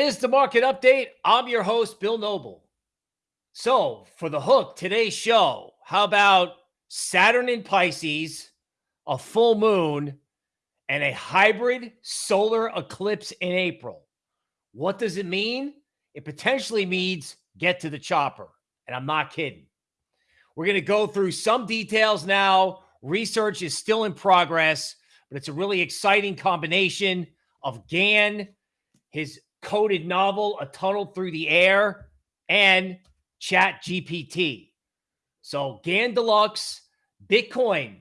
is the market update. I'm your host, Bill Noble. So, for the hook, today's show, how about Saturn in Pisces, a full moon, and a hybrid solar eclipse in April? What does it mean? It potentially means get to the chopper. And I'm not kidding. We're going to go through some details now. Research is still in progress, but it's a really exciting combination of Gann, his coded novel, A Tunnel Through the Air, and Chat GPT. So Gann Deluxe, Bitcoin.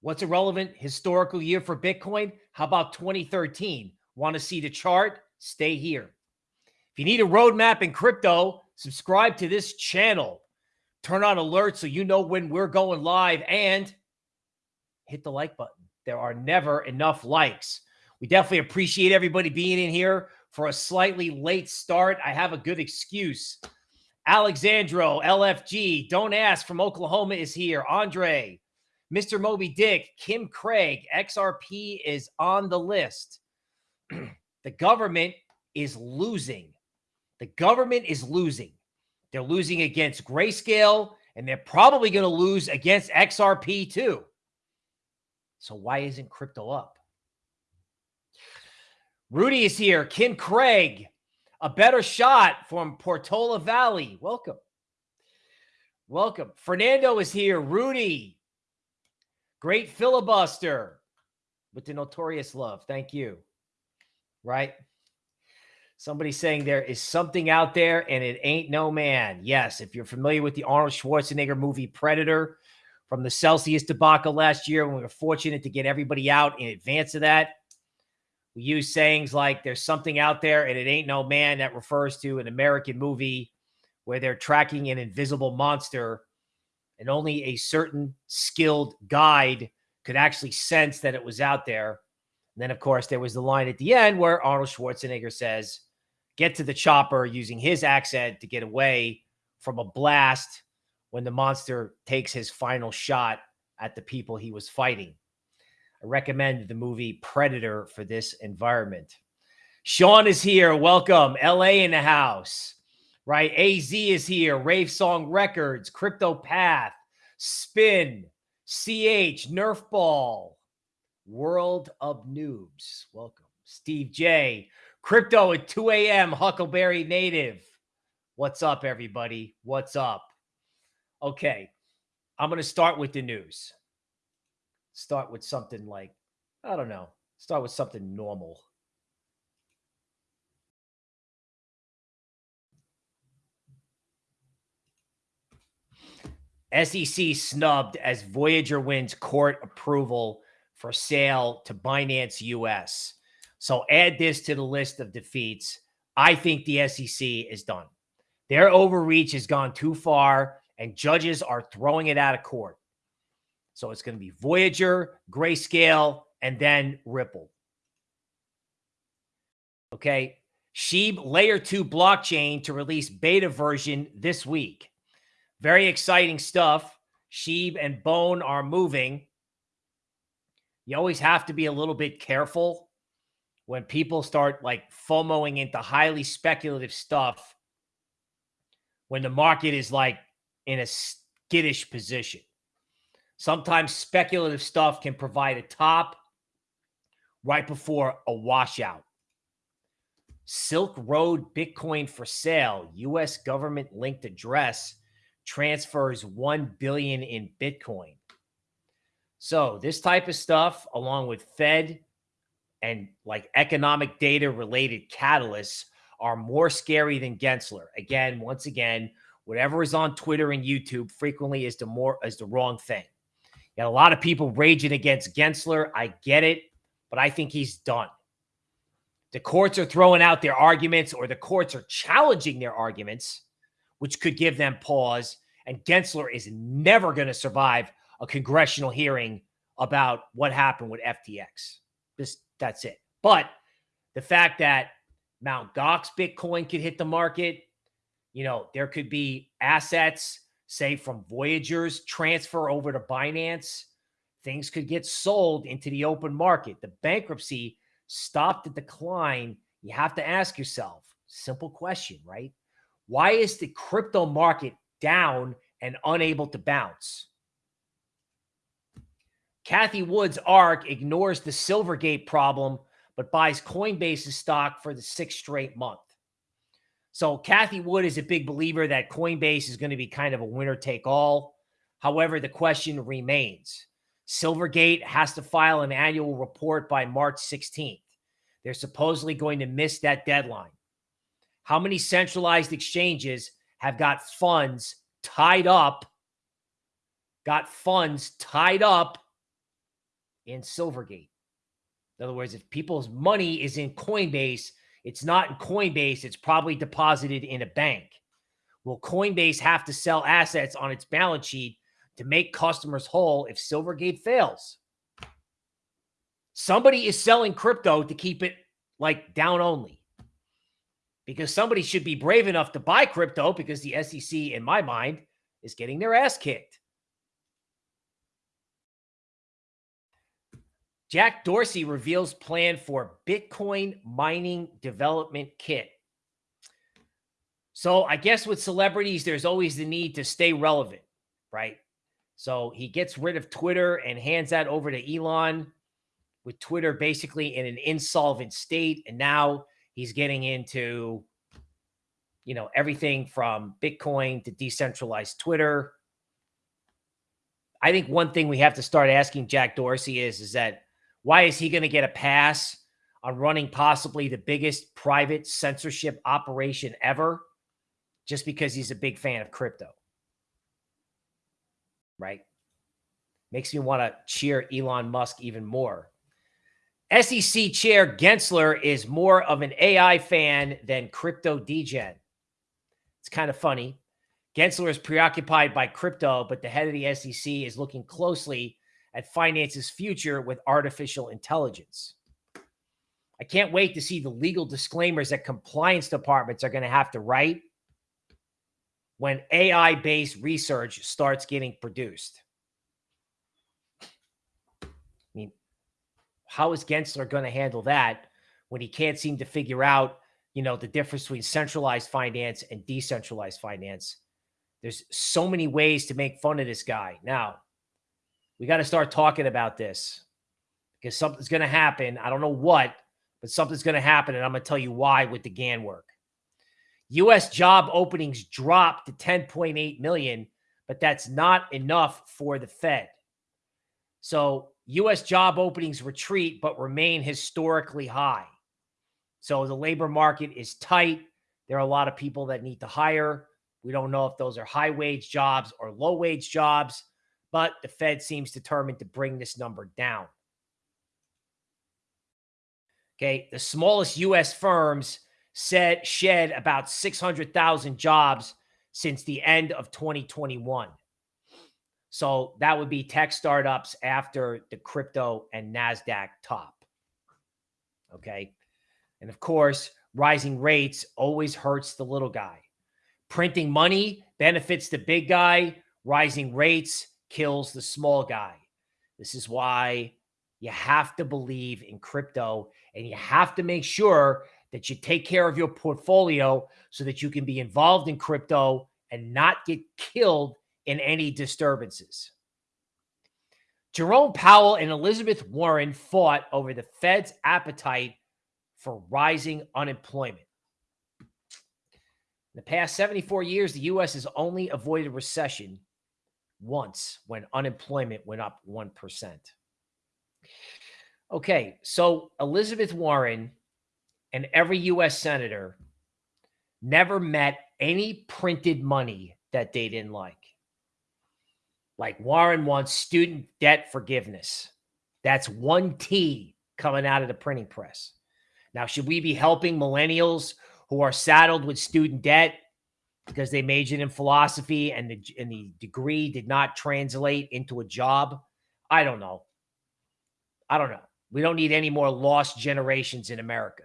What's a relevant historical year for Bitcoin? How about 2013? Want to see the chart? Stay here. If you need a roadmap in crypto, subscribe to this channel. Turn on alerts so you know when we're going live and hit the like button. There are never enough likes. We definitely appreciate everybody being in here for a slightly late start. I have a good excuse. Alexandro, LFG, don't ask from Oklahoma is here. Andre, Mr. Moby Dick, Kim Craig, XRP is on the list. the government is losing. The government is losing. They're losing against Grayscale, and they're probably going to lose against XRP too. So why isn't crypto up? Rudy is here. Kim Craig, a better shot from Portola Valley. Welcome. Welcome. Fernando is here. Rudy, great filibuster with the notorious love. Thank you. Right? Somebody saying there is something out there and it ain't no man. Yes, if you're familiar with the Arnold Schwarzenegger movie Predator from the Celsius debacle last year, when we were fortunate to get everybody out in advance of that, we use sayings like there's something out there and it ain't no man that refers to an American movie where they're tracking an invisible monster and only a certain skilled guide could actually sense that it was out there. And then, of course, there was the line at the end where Arnold Schwarzenegger says, get to the chopper using his accent to get away from a blast when the monster takes his final shot at the people he was fighting. I recommend the movie Predator for this environment. Sean is here. Welcome. LA in the house. Right? AZ is here. Rave Song Records, Crypto Path, Spin, CH, Nerf Ball, World of Noobs. Welcome. Steve J. Crypto at 2 a.m. Huckleberry Native. What's up, everybody? What's up? Okay. I'm going to start with the news start with something like, I don't know, start with something normal. SEC snubbed as Voyager wins court approval for sale to Binance US. So add this to the list of defeats. I think the SEC is done. Their overreach has gone too far, and judges are throwing it out of court. So it's going to be Voyager, Grayscale, and then Ripple. Okay. Shib Layer 2 blockchain to release beta version this week. Very exciting stuff. Shib and Bone are moving. You always have to be a little bit careful when people start like FOMOing into highly speculative stuff when the market is like in a skittish position. Sometimes speculative stuff can provide a top right before a washout. Silk Road Bitcoin for sale. U.S. government linked address transfers 1 billion in Bitcoin. So this type of stuff, along with Fed and like economic data related catalysts, are more scary than Gensler. Again, once again, whatever is on Twitter and YouTube frequently is the more is the wrong thing. You a lot of people raging against Gensler. I get it, but I think he's done. The courts are throwing out their arguments or the courts are challenging their arguments, which could give them pause. And Gensler is never going to survive a congressional hearing about what happened with FTX. Just that's it. But the fact that Mount Gox Bitcoin could hit the market, you know, there could be assets say from Voyager's transfer over to Binance, things could get sold into the open market. The bankruptcy stop the decline, you have to ask yourself, simple question, right? Why is the crypto market down and unable to bounce? Cathie Wood's ARK ignores the Silvergate problem, but buys Coinbase's stock for the sixth straight month. So Cathie Wood is a big believer that Coinbase is going to be kind of a winner take all. However, the question remains. Silvergate has to file an annual report by March 16th. They're supposedly going to miss that deadline. How many centralized exchanges have got funds tied up, got funds tied up in Silvergate. In other words, if people's money is in Coinbase, it's not in Coinbase, it's probably deposited in a bank. Will Coinbase have to sell assets on its balance sheet to make customers whole if Silvergate fails? Somebody is selling crypto to keep it like down only because somebody should be brave enough to buy crypto because the SEC, in my mind, is getting their ass kicked. Jack Dorsey reveals plan for Bitcoin mining development kit. So I guess with celebrities, there's always the need to stay relevant, right? So he gets rid of Twitter and hands that over to Elon with Twitter basically in an insolvent state. And now he's getting into, you know, everything from Bitcoin to decentralized Twitter. I think one thing we have to start asking Jack Dorsey is, is that why is he going to get a pass on running possibly the biggest private censorship operation ever just because he's a big fan of crypto? Right? Makes me want to cheer Elon Musk even more. SEC Chair Gensler is more of an AI fan than crypto degen. It's kind of funny. Gensler is preoccupied by crypto, but the head of the SEC is looking closely at finance's future with artificial intelligence. I can't wait to see the legal disclaimers that compliance departments are going to have to write when AI based research starts getting produced. I mean, how is Gensler going to handle that when he can't seem to figure out, you know, the difference between centralized finance and decentralized finance? There's so many ways to make fun of this guy. Now, we got to start talking about this because something's going to happen. I don't know what, but something's going to happen. And I'm going to tell you why with the Gann work. U.S. job openings dropped to 10.8 million, but that's not enough for the Fed. So U.S. job openings retreat, but remain historically high. So the labor market is tight. There are a lot of people that need to hire. We don't know if those are high wage jobs or low wage jobs but the Fed seems determined to bring this number down. Okay, the smallest U.S. firms said shed about 600,000 jobs since the end of 2021. So that would be tech startups after the crypto and NASDAQ top. Okay. And of course, rising rates always hurts the little guy. Printing money benefits the big guy. Rising rates kills the small guy. This is why you have to believe in crypto and you have to make sure that you take care of your portfolio so that you can be involved in crypto and not get killed in any disturbances. Jerome Powell and Elizabeth Warren fought over the Fed's appetite for rising unemployment. In the past 74 years, the U.S. has only avoided recession once when unemployment went up 1%. Okay, so Elizabeth Warren and every U.S. senator never met any printed money that they didn't like. Like Warren wants student debt forgiveness. That's one T coming out of the printing press. Now, should we be helping millennials who are saddled with student debt because they majored in philosophy and the and the degree did not translate into a job. I don't know. I don't know. We don't need any more lost generations in America.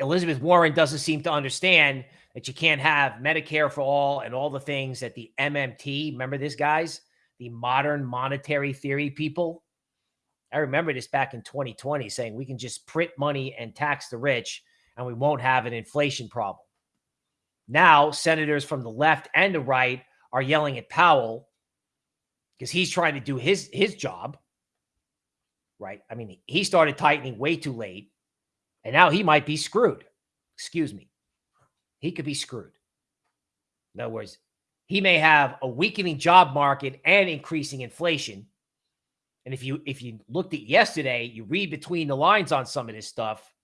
Elizabeth Warren doesn't seem to understand that you can't have Medicare for all and all the things that the MMT, remember this guys, the modern monetary theory people, I remember this back in 2020 saying we can just print money and tax the rich and we won't have an inflation problem. Now, senators from the left and the right are yelling at Powell because he's trying to do his his job. Right? I mean, he started tightening way too late, and now he might be screwed. Excuse me. He could be screwed. In other words, he may have a weakening job market and increasing inflation. And if you if you looked at yesterday, you read between the lines on some of this stuff.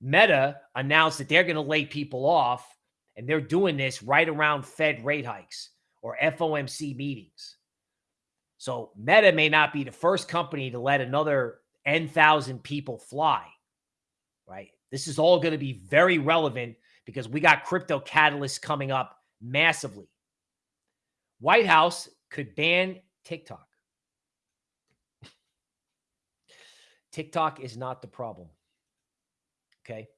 Meta announced that they're going to lay people off, and they're doing this right around Fed rate hikes or FOMC meetings. So Meta may not be the first company to let another N thousand people fly, right? This is all going to be very relevant because we got crypto catalysts coming up massively. White House could ban TikTok. TikTok is not the problem. Okay.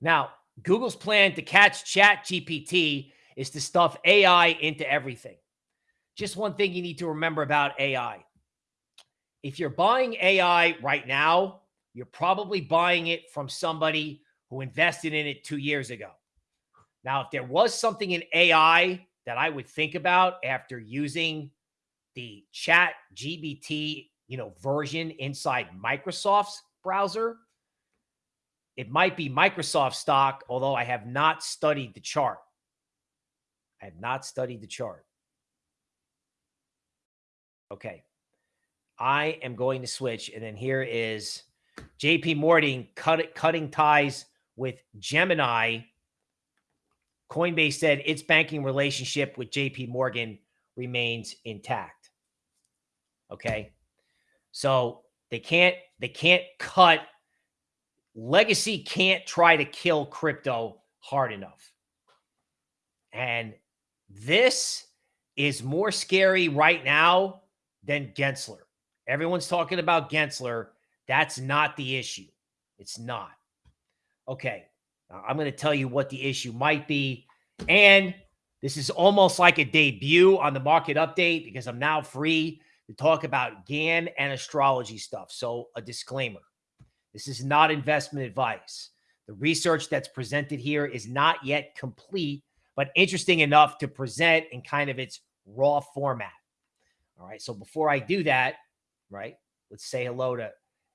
Now, Google's plan to catch Chat GPT is to stuff AI into everything. Just one thing you need to remember about AI. If you're buying AI right now, you're probably buying it from somebody who invested in it two years ago. Now, if there was something in AI that I would think about after using the chat GPT, you know, version inside Microsoft's browser, it might be Microsoft stock, although I have not studied the chart. I have not studied the chart. Okay. I am going to switch. And then here is JP Morgan cut, cutting ties with Gemini. Coinbase said its banking relationship with JP Morgan remains intact. Okay. So they can't they can't cut legacy can't try to kill crypto hard enough. And this is more scary right now than Gensler. Everyone's talking about Gensler. That's not the issue. It's not. Okay. Uh, I'm going to tell you what the issue might be. And this is almost like a debut on the market update because I'm now free to talk about Gann and astrology stuff. So, a disclaimer this is not investment advice. The research that's presented here is not yet complete, but interesting enough to present in kind of its raw format. All right. So before I do that, right, let's say hello to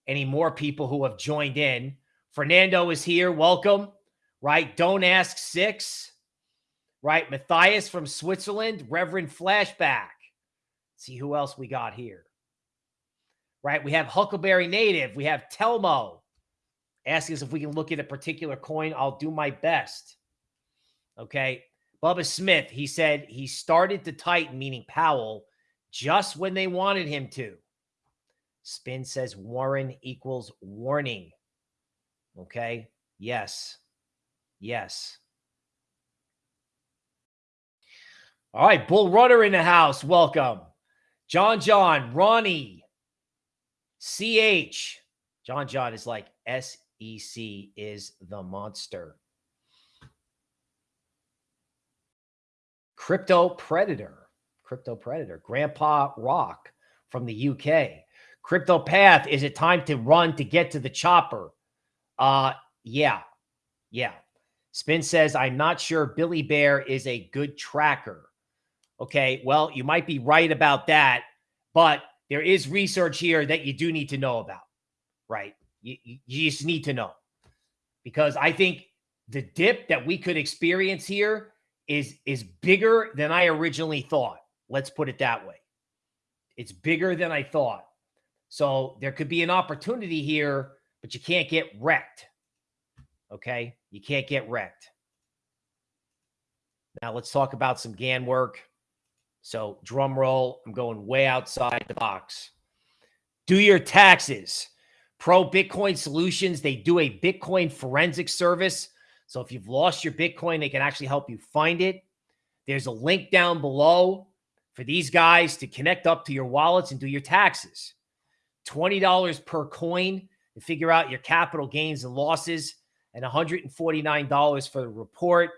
any more people who have joined in. Fernando is here. Welcome. Right. Don't ask six. Right. Matthias from Switzerland. Reverend Flashback. Let's see who else we got here. Right. We have Huckleberry Native. We have Telmo asking us if we can look at a particular coin. I'll do my best. Okay. Bubba Smith, he said he started to tighten, meaning Powell, just when they wanted him to. Spin says Warren equals warning. Okay. Yes. Yes. All right. Bull Runner in the house. Welcome. John John, Ronnie, CH. John John is like SEC is the monster. Crypto Predator. Crypto Predator. Grandpa Rock from the UK. Crypto Path, is it time to run to get to the chopper? Uh, yeah. Yeah. Spin says, I'm not sure Billy Bear is a good tracker. Okay. Well, you might be right about that, but there is research here that you do need to know about, right? You, you just need to know because I think the dip that we could experience here is is bigger than I originally thought. Let's put it that way. It's bigger than I thought. So there could be an opportunity here, but you can't get wrecked. Okay? You can't get wrecked. Now let's talk about some Gann work. So drum roll, I'm going way outside the box. Do your taxes. Pro Bitcoin Solutions, they do a Bitcoin forensic service. So if you've lost your Bitcoin, they can actually help you find it. There's a link down below for these guys to connect up to your wallets and do your taxes. $20 per coin to figure out your capital gains and losses, and $149 for the report.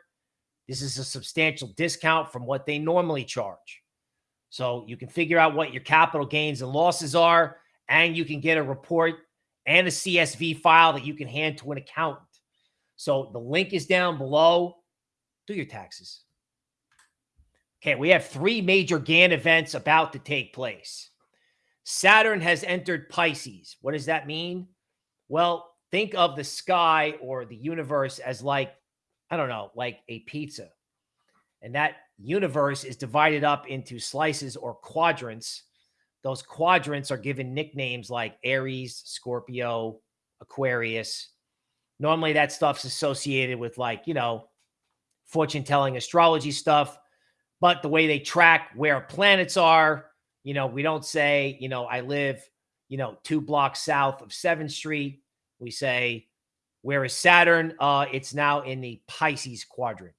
This is a substantial discount from what they normally charge. So you can figure out what your capital gains and losses are, and you can get a report and a CSV file that you can hand to an accountant. So the link is down below. Do your taxes. Okay, we have three major Gann events about to take place. Saturn has entered Pisces. What does that mean? Well, think of the sky or the universe as like, I don't know, like a pizza. And that universe is divided up into slices or quadrants. Those quadrants are given nicknames like Aries, Scorpio, Aquarius. Normally that stuff's associated with like, you know, fortune telling astrology stuff but the way they track where planets are, you know, we don't say, you know, I live, you know, two blocks south of 7th Street. We say, where is Saturn? Uh, it's now in the Pisces quadrant.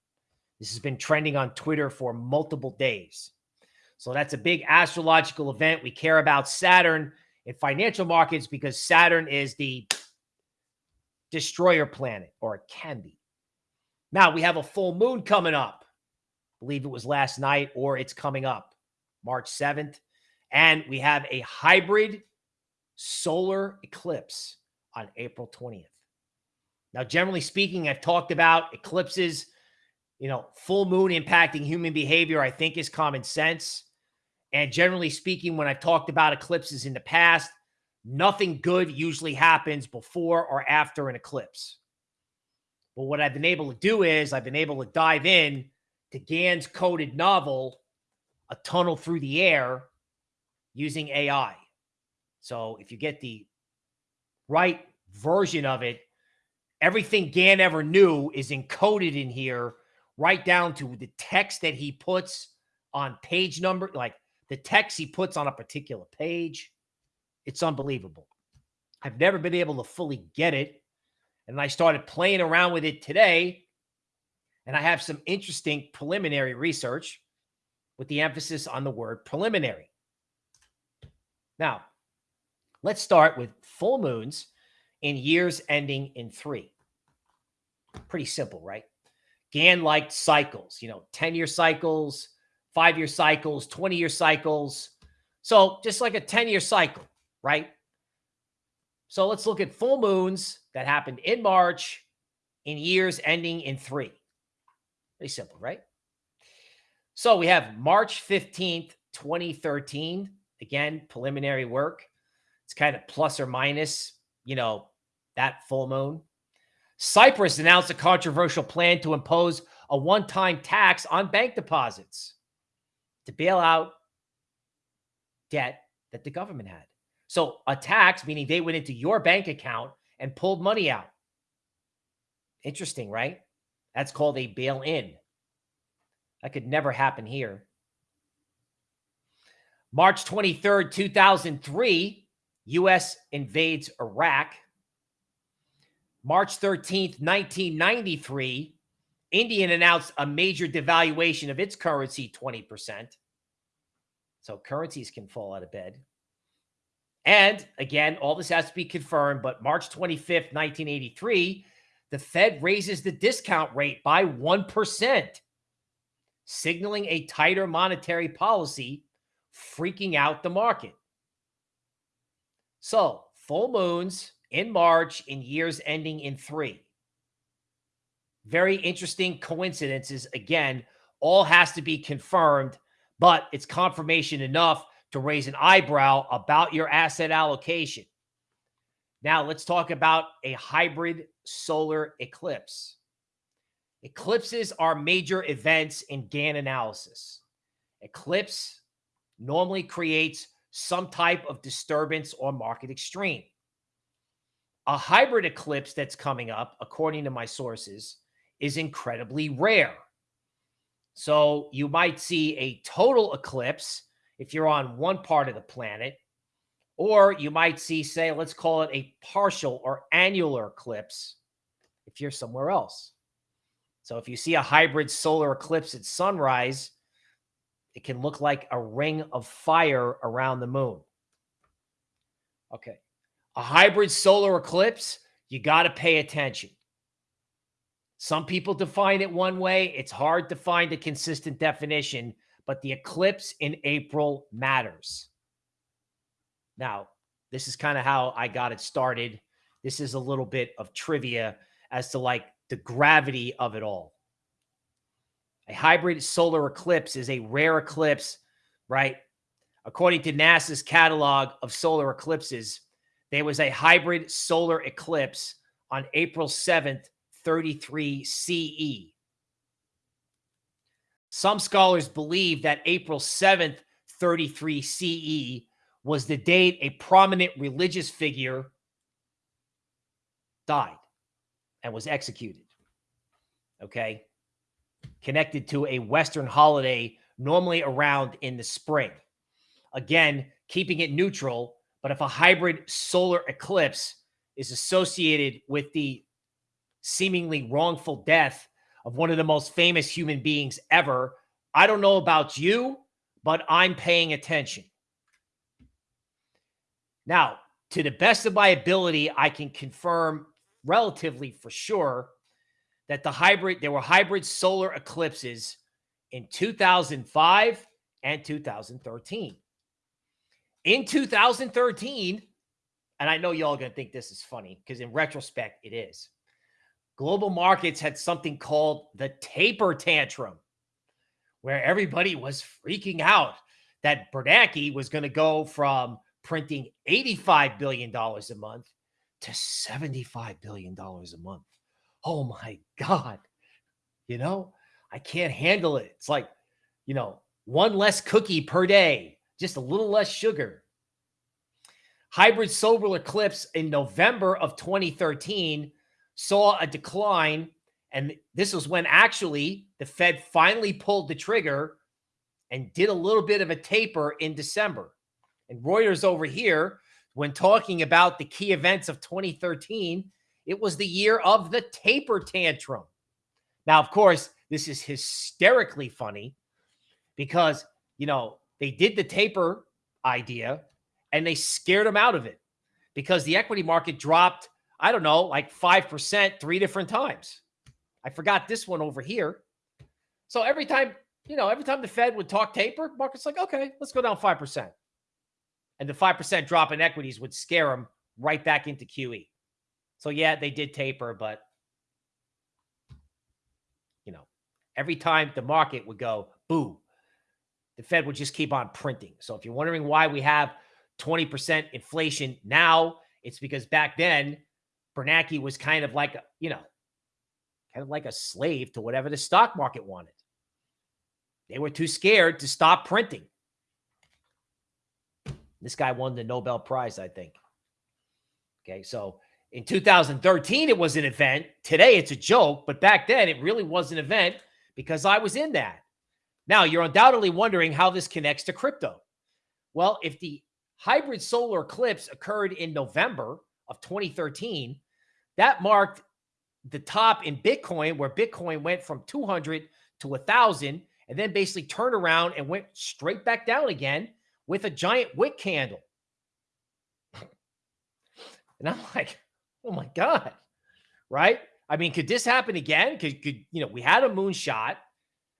This has been trending on Twitter for multiple days. So that's a big astrological event. We care about Saturn in financial markets because Saturn is the destroyer planet, or it can be. Now we have a full moon coming up believe it was last night or it's coming up March 7th. And we have a hybrid solar eclipse on April 20th. Now, generally speaking, I've talked about eclipses, you know, full moon impacting human behavior, I think is common sense. And generally speaking, when I've talked about eclipses in the past, nothing good usually happens before or after an eclipse. But what I've been able to do is I've been able to dive in to Gann's coded novel, A Tunnel Through the Air, using AI. So if you get the right version of it, everything Gann ever knew is encoded in here, right down to the text that he puts on page number, like the text he puts on a particular page. It's unbelievable. I've never been able to fully get it. And I started playing around with it today and I have some interesting preliminary research with the emphasis on the word preliminary. Now, let's start with full moons in years ending in three. Pretty simple, right? Gann liked cycles, you know, 10 year cycles, five year cycles, 20 year cycles. So just like a 10 year cycle, right? So let's look at full moons that happened in March in years ending in three. Pretty simple, right? So we have March 15th, 2013. Again, preliminary work. It's kind of plus or minus, you know, that full moon. Cyprus announced a controversial plan to impose a one time tax on bank deposits to bail out debt that the government had. So, a tax, meaning they went into your bank account and pulled money out. Interesting, right? That's called a bail in. That could never happen here. March 23rd, 2003, U.S. invades Iraq. March 13th, 1993, Indian announced a major devaluation of its currency, 20%. So currencies can fall out of bed. And again, all this has to be confirmed, but March 25th, 1983, the Fed raises the discount rate by 1%, signaling a tighter monetary policy, freaking out the market. So, full moons in March in years ending in three. Very interesting coincidences. Again, all has to be confirmed, but it's confirmation enough to raise an eyebrow about your asset allocation. Now, let's talk about a hybrid solar eclipse. Eclipses are major events in Gann analysis. Eclipse normally creates some type of disturbance or market extreme. A hybrid eclipse that's coming up, according to my sources, is incredibly rare. So you might see a total eclipse if you're on one part of the planet, or you might see, say, let's call it a partial or annular eclipse if you're somewhere else. So if you see a hybrid solar eclipse at sunrise, it can look like a ring of fire around the moon. Okay. A hybrid solar eclipse, you got to pay attention. Some people define it one way. It's hard to find a consistent definition, but the eclipse in April matters. Now, this is kind of how I got it started. This is a little bit of trivia as to like the gravity of it all. A hybrid solar eclipse is a rare eclipse, right? According to NASA's catalog of solar eclipses, there was a hybrid solar eclipse on April 7th, 33 CE. Some scholars believe that April 7th, 33 CE was the date a prominent religious figure died and was executed. Okay. Connected to a Western holiday normally around in the spring. Again, keeping it neutral, but if a hybrid solar eclipse is associated with the seemingly wrongful death of one of the most famous human beings ever, I don't know about you, but I'm paying attention. Now, to the best of my ability, I can confirm relatively for sure that the hybrid, there were hybrid solar eclipses in 2005 and 2013. In 2013, and I know y'all going to think this is funny because in retrospect, it is. Global markets had something called the taper tantrum, where everybody was freaking out that Bernanke was going to go from printing $85 billion a month to $75 billion a month. Oh my God. You know, I can't handle it. It's like, you know, one less cookie per day, just a little less sugar. Hybrid solar eclipse in November of 2013 saw a decline. And this was when actually the Fed finally pulled the trigger and did a little bit of a taper in December. And Reuters over here, when talking about the key events of 2013, it was the year of the taper tantrum. Now, of course, this is hysterically funny because, you know, they did the taper idea and they scared them out of it because the equity market dropped, I don't know, like 5% three different times. I forgot this one over here. So every time, you know, every time the Fed would talk taper, market's like, okay, let's go down 5% and the 5% drop in equities would scare them right back into QE. So, yeah, they did taper, but, you know, every time the market would go, boo, the Fed would just keep on printing. So, if you're wondering why we have 20% inflation now, it's because back then, Bernanke was kind of like, you know, kind of like a slave to whatever the stock market wanted. They were too scared to stop printing. This guy won the Nobel Prize, I think. Okay, so in 2013, it was an event. Today, it's a joke, but back then, it really was an event because I was in that. Now, you're undoubtedly wondering how this connects to crypto. Well, if the hybrid solar eclipse occurred in November of 2013, that marked the top in Bitcoin, where Bitcoin went from 200 to 1,000 and then basically turned around and went straight back down again with a giant wick candle. And I'm like, oh my God. Right? I mean, could this happen again? Could, could you know, we had a moonshot,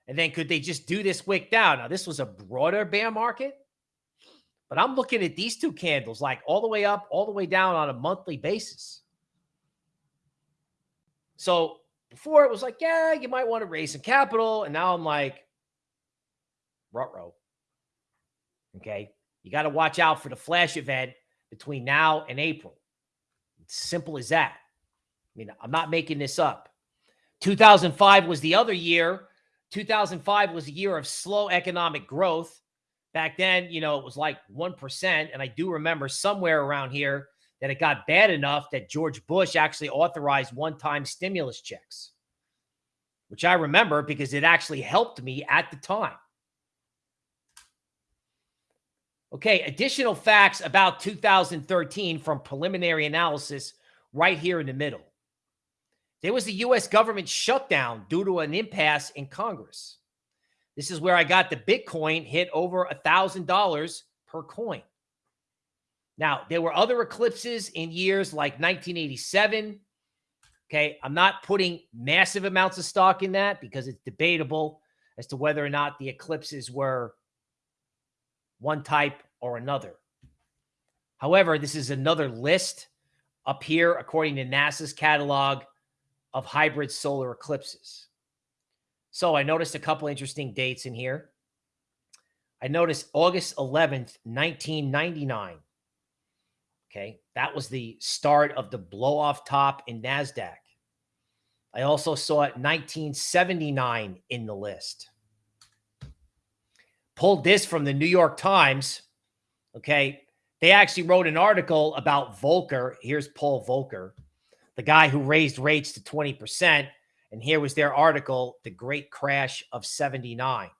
and then could they just do this wick down? Now, this was a broader bear market, but I'm looking at these two candles like all the way up, all the way down on a monthly basis. So before it was like, yeah, you might want to raise some capital. And now I'm like, row. Okay. You got to watch out for the flash event between now and April. It's simple as that. I mean, I'm not making this up. 2005 was the other year. 2005 was a year of slow economic growth. Back then, you know, it was like 1%. And I do remember somewhere around here that it got bad enough that George Bush actually authorized one time stimulus checks, which I remember because it actually helped me at the time. Okay, additional facts about 2013 from preliminary analysis right here in the middle. There was a U.S. government shutdown due to an impasse in Congress. This is where I got the Bitcoin hit over a $1,000 per coin. Now, there were other eclipses in years like 1987. Okay, I'm not putting massive amounts of stock in that because it's debatable. as to whether or not the eclipses were one type or another. However, this is another list up here, according to NASA's catalog of hybrid solar eclipses. So I noticed a couple interesting dates in here. I noticed August 11th, 1999. Okay, that was the start of the blow off top in NASDAQ. I also saw it 1979 in the list. Pulled this from the New York Times. Okay, they actually wrote an article about Volcker. Here's Paul Volcker, the guy who raised rates to 20%. And here was their article, The Great Crash of 79.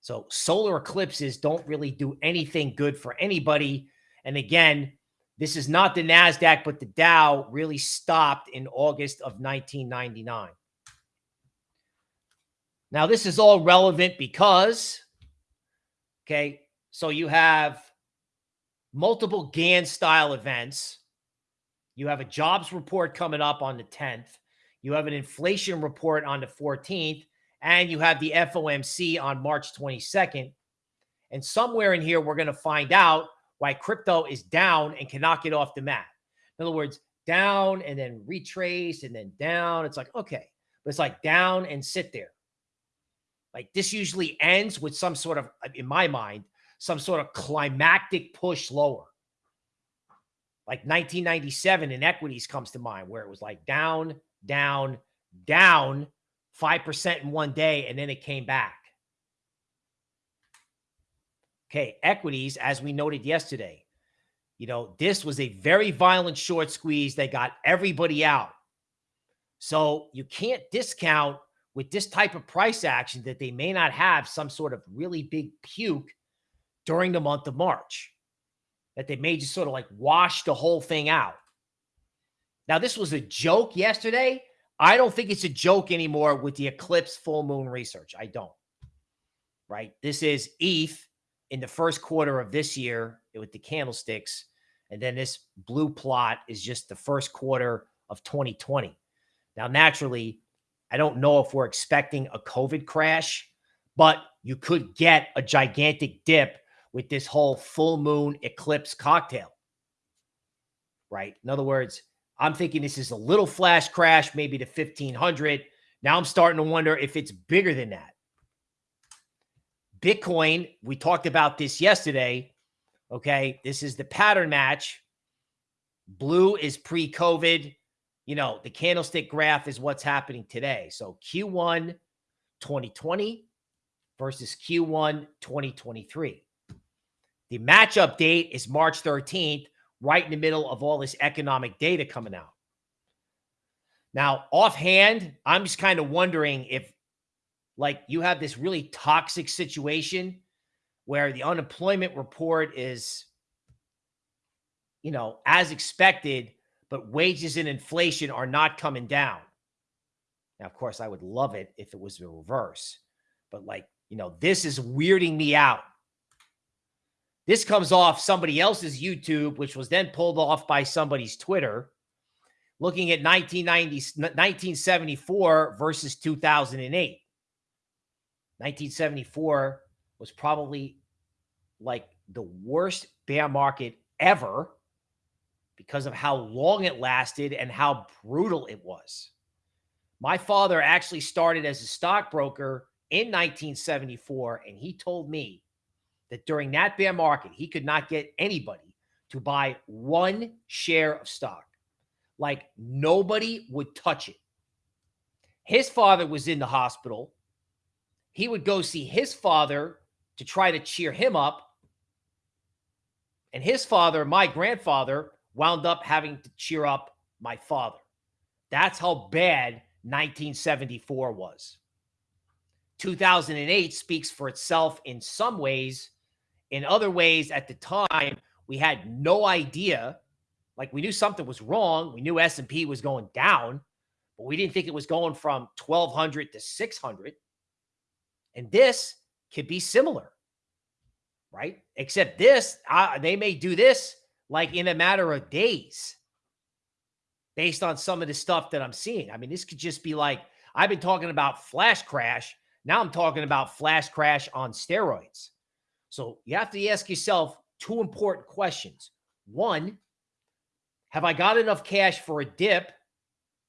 So solar eclipses don't really do anything good for anybody. And again, this is not the NASDAQ, but the Dow really stopped in August of 1999. Now, this is all relevant because, okay, so you have multiple Gann style events. You have a jobs report coming up on the 10th. You have an inflation report on the 14th. And you have the FOMC on March 22nd. And somewhere in here, we're going to find out why crypto is down and cannot get off the mat. In other words, down and then retrace and then down. It's like, okay, but it's like down and sit there. Like this usually ends with some sort of, in my mind, some sort of climactic push lower. Like 1997 in equities comes to mind, where it was like down, down, down 5% in one day, and then it came back. Okay, equities, as we noted yesterday, you know, this was a very violent short squeeze that got everybody out. So you can't discount with this type of price action that they may not have some sort of really big puke during the month of March, that they may just sort of like wash the whole thing out. Now, this was a joke yesterday. I don't think it's a joke anymore with the eclipse full moon research. I don't. Right? This is ETH in the first quarter of this year with the candlesticks. And then this blue plot is just the first quarter of 2020. Now, naturally, I don't know if we're expecting a COVID crash, but you could get a gigantic dip with this whole full moon eclipse cocktail. Right? In other words, I'm thinking this is a little flash crash, maybe to 1500. Now I'm starting to wonder if it's bigger than that. Bitcoin, we talked about this yesterday. Okay. This is the pattern match. Blue is pre COVID. You know, the candlestick graph is what's happening today. So Q1 2020 versus Q1 2023. The matchup date is March 13th, right in the middle of all this economic data coming out. Now, offhand, I'm just kind of wondering if like you have this really toxic situation where the unemployment report is you know as expected but wages and inflation are not coming down now of course i would love it if it was the reverse but like you know this is weirding me out this comes off somebody else's youtube which was then pulled off by somebody's twitter looking at 1990 1974 versus 2008 1974 was probably like the worst bear market ever because of how long it lasted and how brutal it was. My father actually started as a stockbroker in 1974, and he told me that during that bear market, he could not get anybody to buy one share of stock. Like nobody would touch it. His father was in the hospital he would go see his father to try to cheer him up. And his father, my grandfather, wound up having to cheer up my father. That's how bad 1974 was. 2008 speaks for itself in some ways. In other ways, at the time, we had no idea. Like we knew something was wrong. We knew S&P was going down, but we didn't think it was going from 1200 to 600. And this could be similar, right? Except this, uh, they may do this like in a matter of days based on some of the stuff that I'm seeing. I mean, this could just be like, I've been talking about flash crash. Now I'm talking about flash crash on steroids. So you have to ask yourself two important questions. One, have I got enough cash for a dip?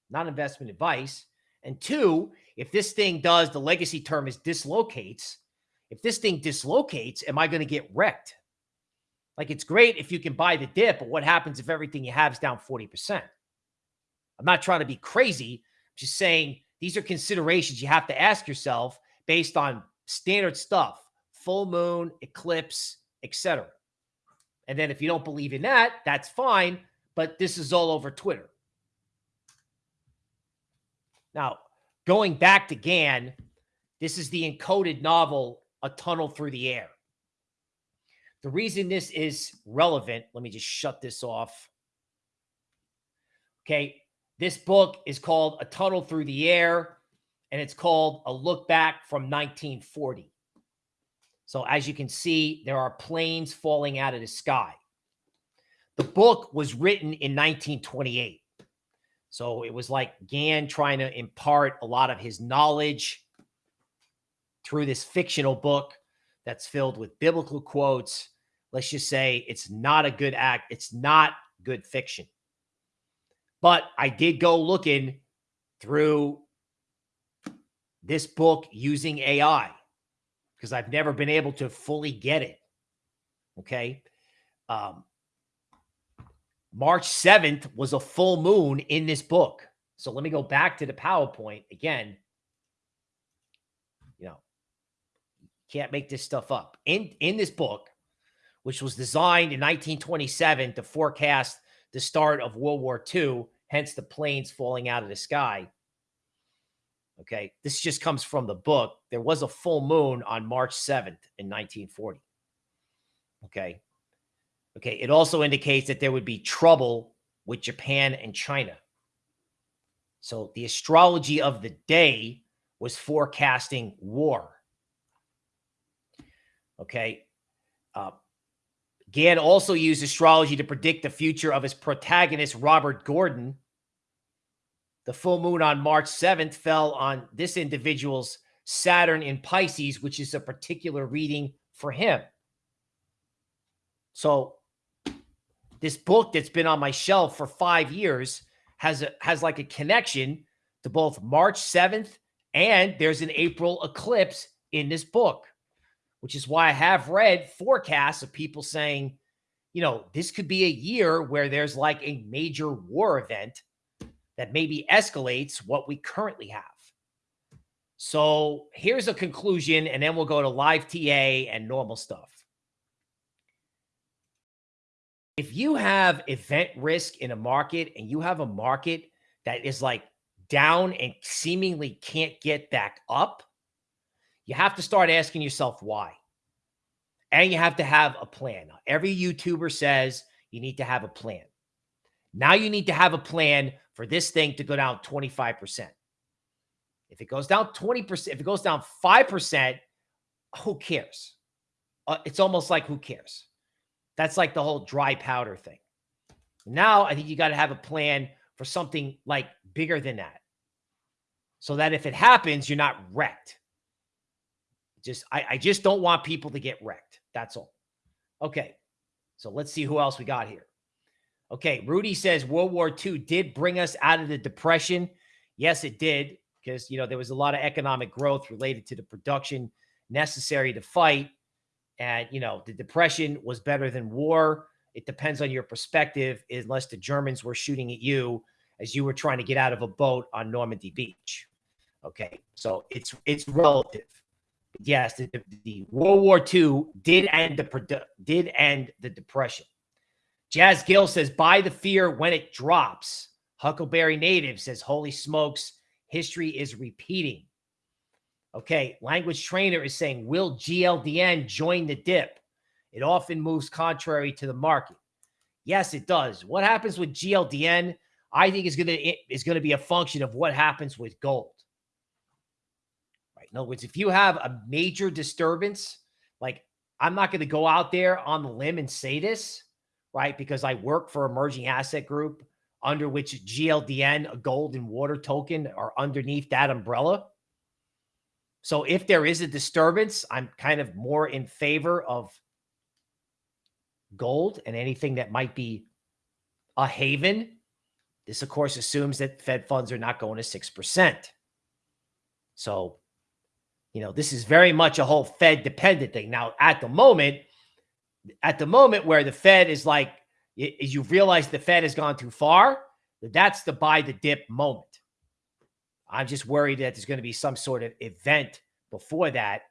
Not investment advice. And two, if this thing does, the legacy term is dislocates. If this thing dislocates, am I going to get wrecked? Like it's great if you can buy the dip, but what happens if everything you have is down 40%? I'm not trying to be crazy. I'm just saying these are considerations you have to ask yourself based on standard stuff, full moon, eclipse, etc. And then if you don't believe in that, that's fine, but this is all over Twitter. Now, going back to Gann, this is the encoded novel, A Tunnel Through the Air. The reason this is relevant, let me just shut this off. Okay. This book is called A Tunnel Through the Air, and it's called A Look Back from 1940. So as you can see, there are planes falling out of the sky. The book was written in 1928. So it was like Gann trying to impart a lot of his knowledge through this fictional book that's filled with biblical quotes. Let's just say it's not a good act. It's not good fiction. But I did go looking through this book using AI because I've never been able to fully get it. Okay. Um, March 7th was a full moon in this book. So let me go back to the PowerPoint again. You know, can't make this stuff up. In in this book, which was designed in 1927 to forecast the start of World War II, hence the planes falling out of the sky. Okay, this just comes from the book. There was a full moon on March 7th in 1940. Okay. Okay, it also indicates that there would be trouble with Japan and China. So the astrology of the day was forecasting war. Okay. Uh, Gann also used astrology to predict the future of his protagonist, Robert Gordon. The full moon on March 7th fell on this individual's Saturn in Pisces, which is a particular reading for him. So this book that's been on my shelf for five years has a, has like a connection to both March 7th and there's an April eclipse in this book which is why I have read forecasts of people saying, you know, this could be a year where there's like a major war event that maybe escalates what we currently have. So here's a conclusion, and then we'll go to live TA and normal stuff. If you have event risk in a market and you have a market that is like down and seemingly can't get back up, you have to start asking yourself why. And you have to have a plan. Every YouTuber says you need to have a plan. Now you need to have a plan for this thing to go down 25%. If it goes down 20%, if it goes down 5%, who cares? Uh, it's almost like who cares? That's like the whole dry powder thing. Now I think you got to have a plan for something like bigger than that. So that if it happens, you're not wrecked. Just I, I just don't want people to get wrecked. That's all. Okay. So let's see who else we got here. Okay. Rudy says World War II did bring us out of the depression. Yes, it did. Because, you know, there was a lot of economic growth related to the production necessary to fight. And, you know, the depression was better than war. It depends on your perspective, unless the Germans were shooting at you as you were trying to get out of a boat on Normandy Beach. Okay. So it's it's relative yes, the, the, World War II did end the did end the depression. Jazz Gill says, "Buy the fear when it drops." Huckleberry Native says, "Holy smokes, history is repeating." Okay, language trainer is saying, "Will GLDN join the dip?" It often moves contrary to the market. Yes, it does. What happens with GLDN? I think is going to is going to be a function of what happens with gold. Right. In other words, if you have a major disturbance, like I'm not going to go out there on the limb and say this, right? Because I work for emerging asset group under which GLDN, a gold and water token, are underneath that umbrella. So if there is a disturbance, I'm kind of more in favor of gold and anything that might be a haven. This, of course, assumes that Fed funds are not going to 6%. So, you know, this is very much a whole Fed dependent thing. Now, at the moment, at the moment where the Fed is like, is you realize the Fed has gone too far, that's the buy the dip moment. I'm just worried that there's going to be some sort of event before that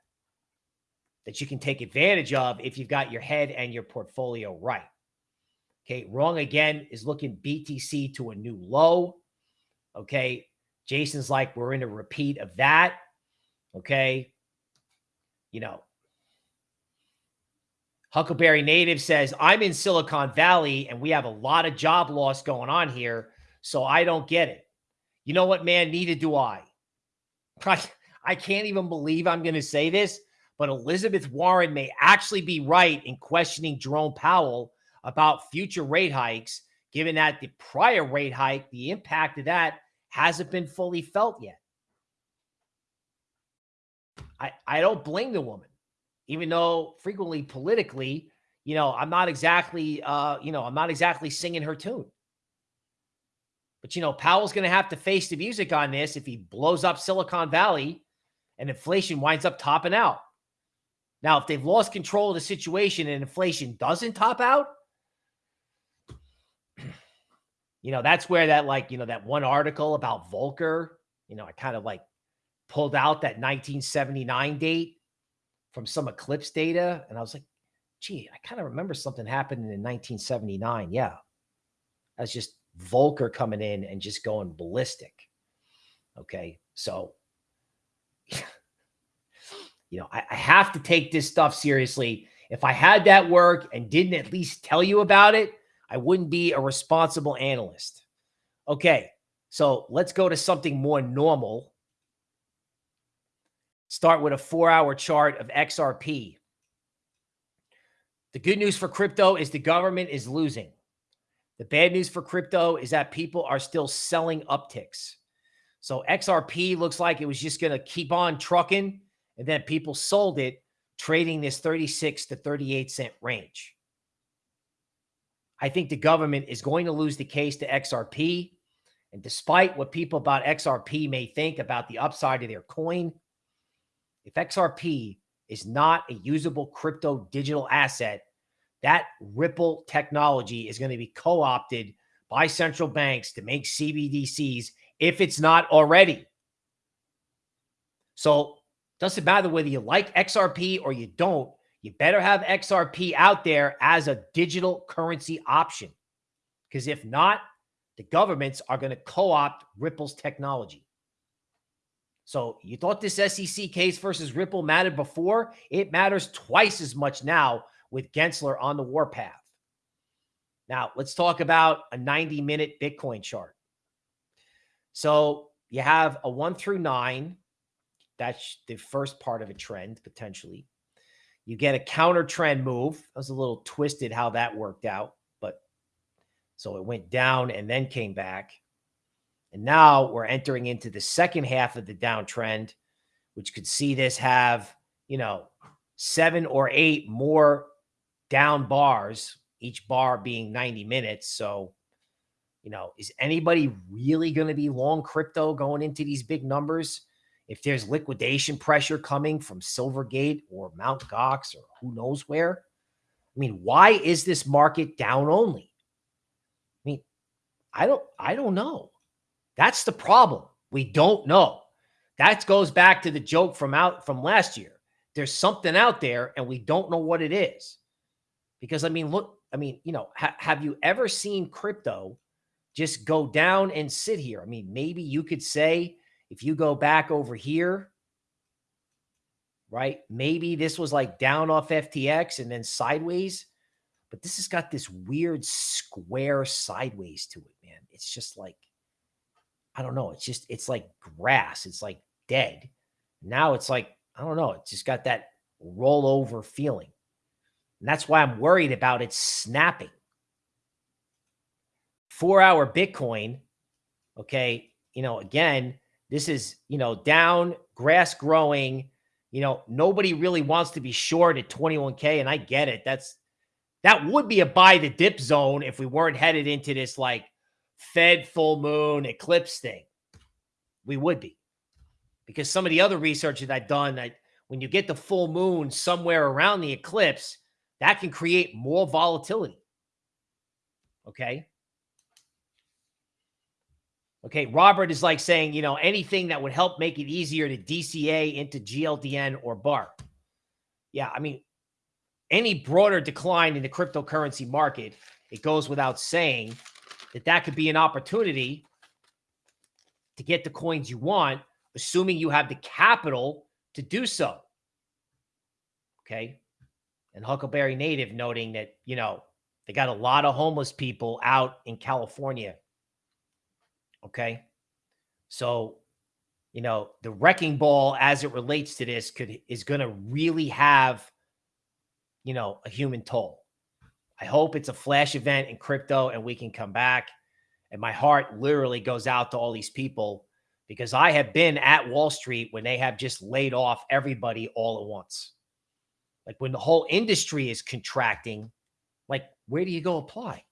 that you can take advantage of if you've got your head and your portfolio right. Okay, wrong again is looking BTC to a new low. Okay, Jason's like, we're in a repeat of that. Okay, you know, Huckleberry Native says, I'm in Silicon Valley and we have a lot of job loss going on here. So I don't get it. You know what, man? Neither do I. I, can't even believe I'm going to say this, but Elizabeth Warren may actually be right in questioning Jerome Powell about future rate hikes, given that the prior rate hike, the impact of that hasn't been fully felt yet. I, I don't blame the woman, even though frequently politically, you know, I'm not exactly, uh, you know, I'm not exactly singing her tune. But, you know, Powell's going to have to face the music on this if he blows up Silicon Valley and inflation winds up topping out. Now, if they've lost control of the situation and inflation doesn't top out, you know, that's where that, like, you know, that one article about Volcker, you know, I kind of like pulled out that 1979 date from some eclipse data. And I was like, gee, I kind of remember something happening in 1979. Yeah. That's just Volcker coming in and just going ballistic. Okay. So, you know, I, I, have to take this stuff seriously. If I had that work and didn't at least tell you about it, I wouldn't be a responsible analyst. Okay. So let's go to something more normal. Start with a four hour chart of XRP. The good news for crypto is the government is losing. The bad news for crypto is that people are still selling upticks. So XRP looks like it was just going to keep on trucking, and then people sold it, trading this 36 to 38 cent range. I think the government is going to lose the case to XRP. And despite what people about XRP may think about the upside of their coin, if XRP is not a usable crypto digital asset, that Ripple technology is going to be co opted by central banks to make CBDCs if it's not already. So, doesn't matter whether you like XRP or you don't, you better have XRP out there as a digital currency option. Because if not, the governments are going to co opt Ripple's technology. So you thought this SEC case versus Ripple mattered before? It matters twice as much now with Gensler on the warpath. Now, let's talk about a 90 minute Bitcoin chart. So you have a one through nine. That's the first part of a trend, potentially. You get a counter trend move. That was a little twisted how that worked out. But so it went down and then came back. And now we're entering into the second half of the downtrend, which could see this have, you know, seven or eight more down bars, each bar being 90 minutes. So, you know, is anybody really going to be long crypto going into these big numbers? If there's liquidation pressure coming from Silvergate or Mount Gox or who knows where, I mean, why is this market down only? I mean, I don't, I don't know. That's the problem. We don't know. That goes back to the joke from out from last year. There's something out there and we don't know what it is. Because I mean, look, I mean, you know, ha have you ever seen crypto just go down and sit here? I mean, maybe you could say if you go back over here, right? Maybe this was like down off FTX and then sideways, but this has got this weird square sideways to it, man. It's just like, I don't know. It's just, it's like grass. It's like dead. Now it's like, I don't know. It's just got that rollover feeling. And that's why I'm worried about it snapping. Four hour Bitcoin, okay, you know, again, This is, you know, down, grass growing. You know, nobody really wants to be short at 21K. And I get it. That's that would be a buy the dip zone if we weren't headed into this like Fed full moon eclipse thing. We would be. Because some of the other research that I've done, I, when you get the full moon somewhere around the eclipse, that can create more volatility. Okay. Okay. Robert is like saying, you know, anything that would help make it easier to DCA into GLDN or BAR. Yeah. I mean, any broader decline in the cryptocurrency market, it goes without saying that that could be an opportunity to get the coins you want, assuming you have the capital to do so. Okay. And Huckleberry Native noting that, you know, they got a lot of homeless people out in California. Okay. So, you know, the wrecking ball as it relates to this could is going to really have you know, a human toll. I hope it's a flash event in crypto and we can come back. And my heart literally goes out to all these people because I have been at Wall Street when they have just laid off everybody all at once. Like when the whole industry is contracting, like where do you go apply?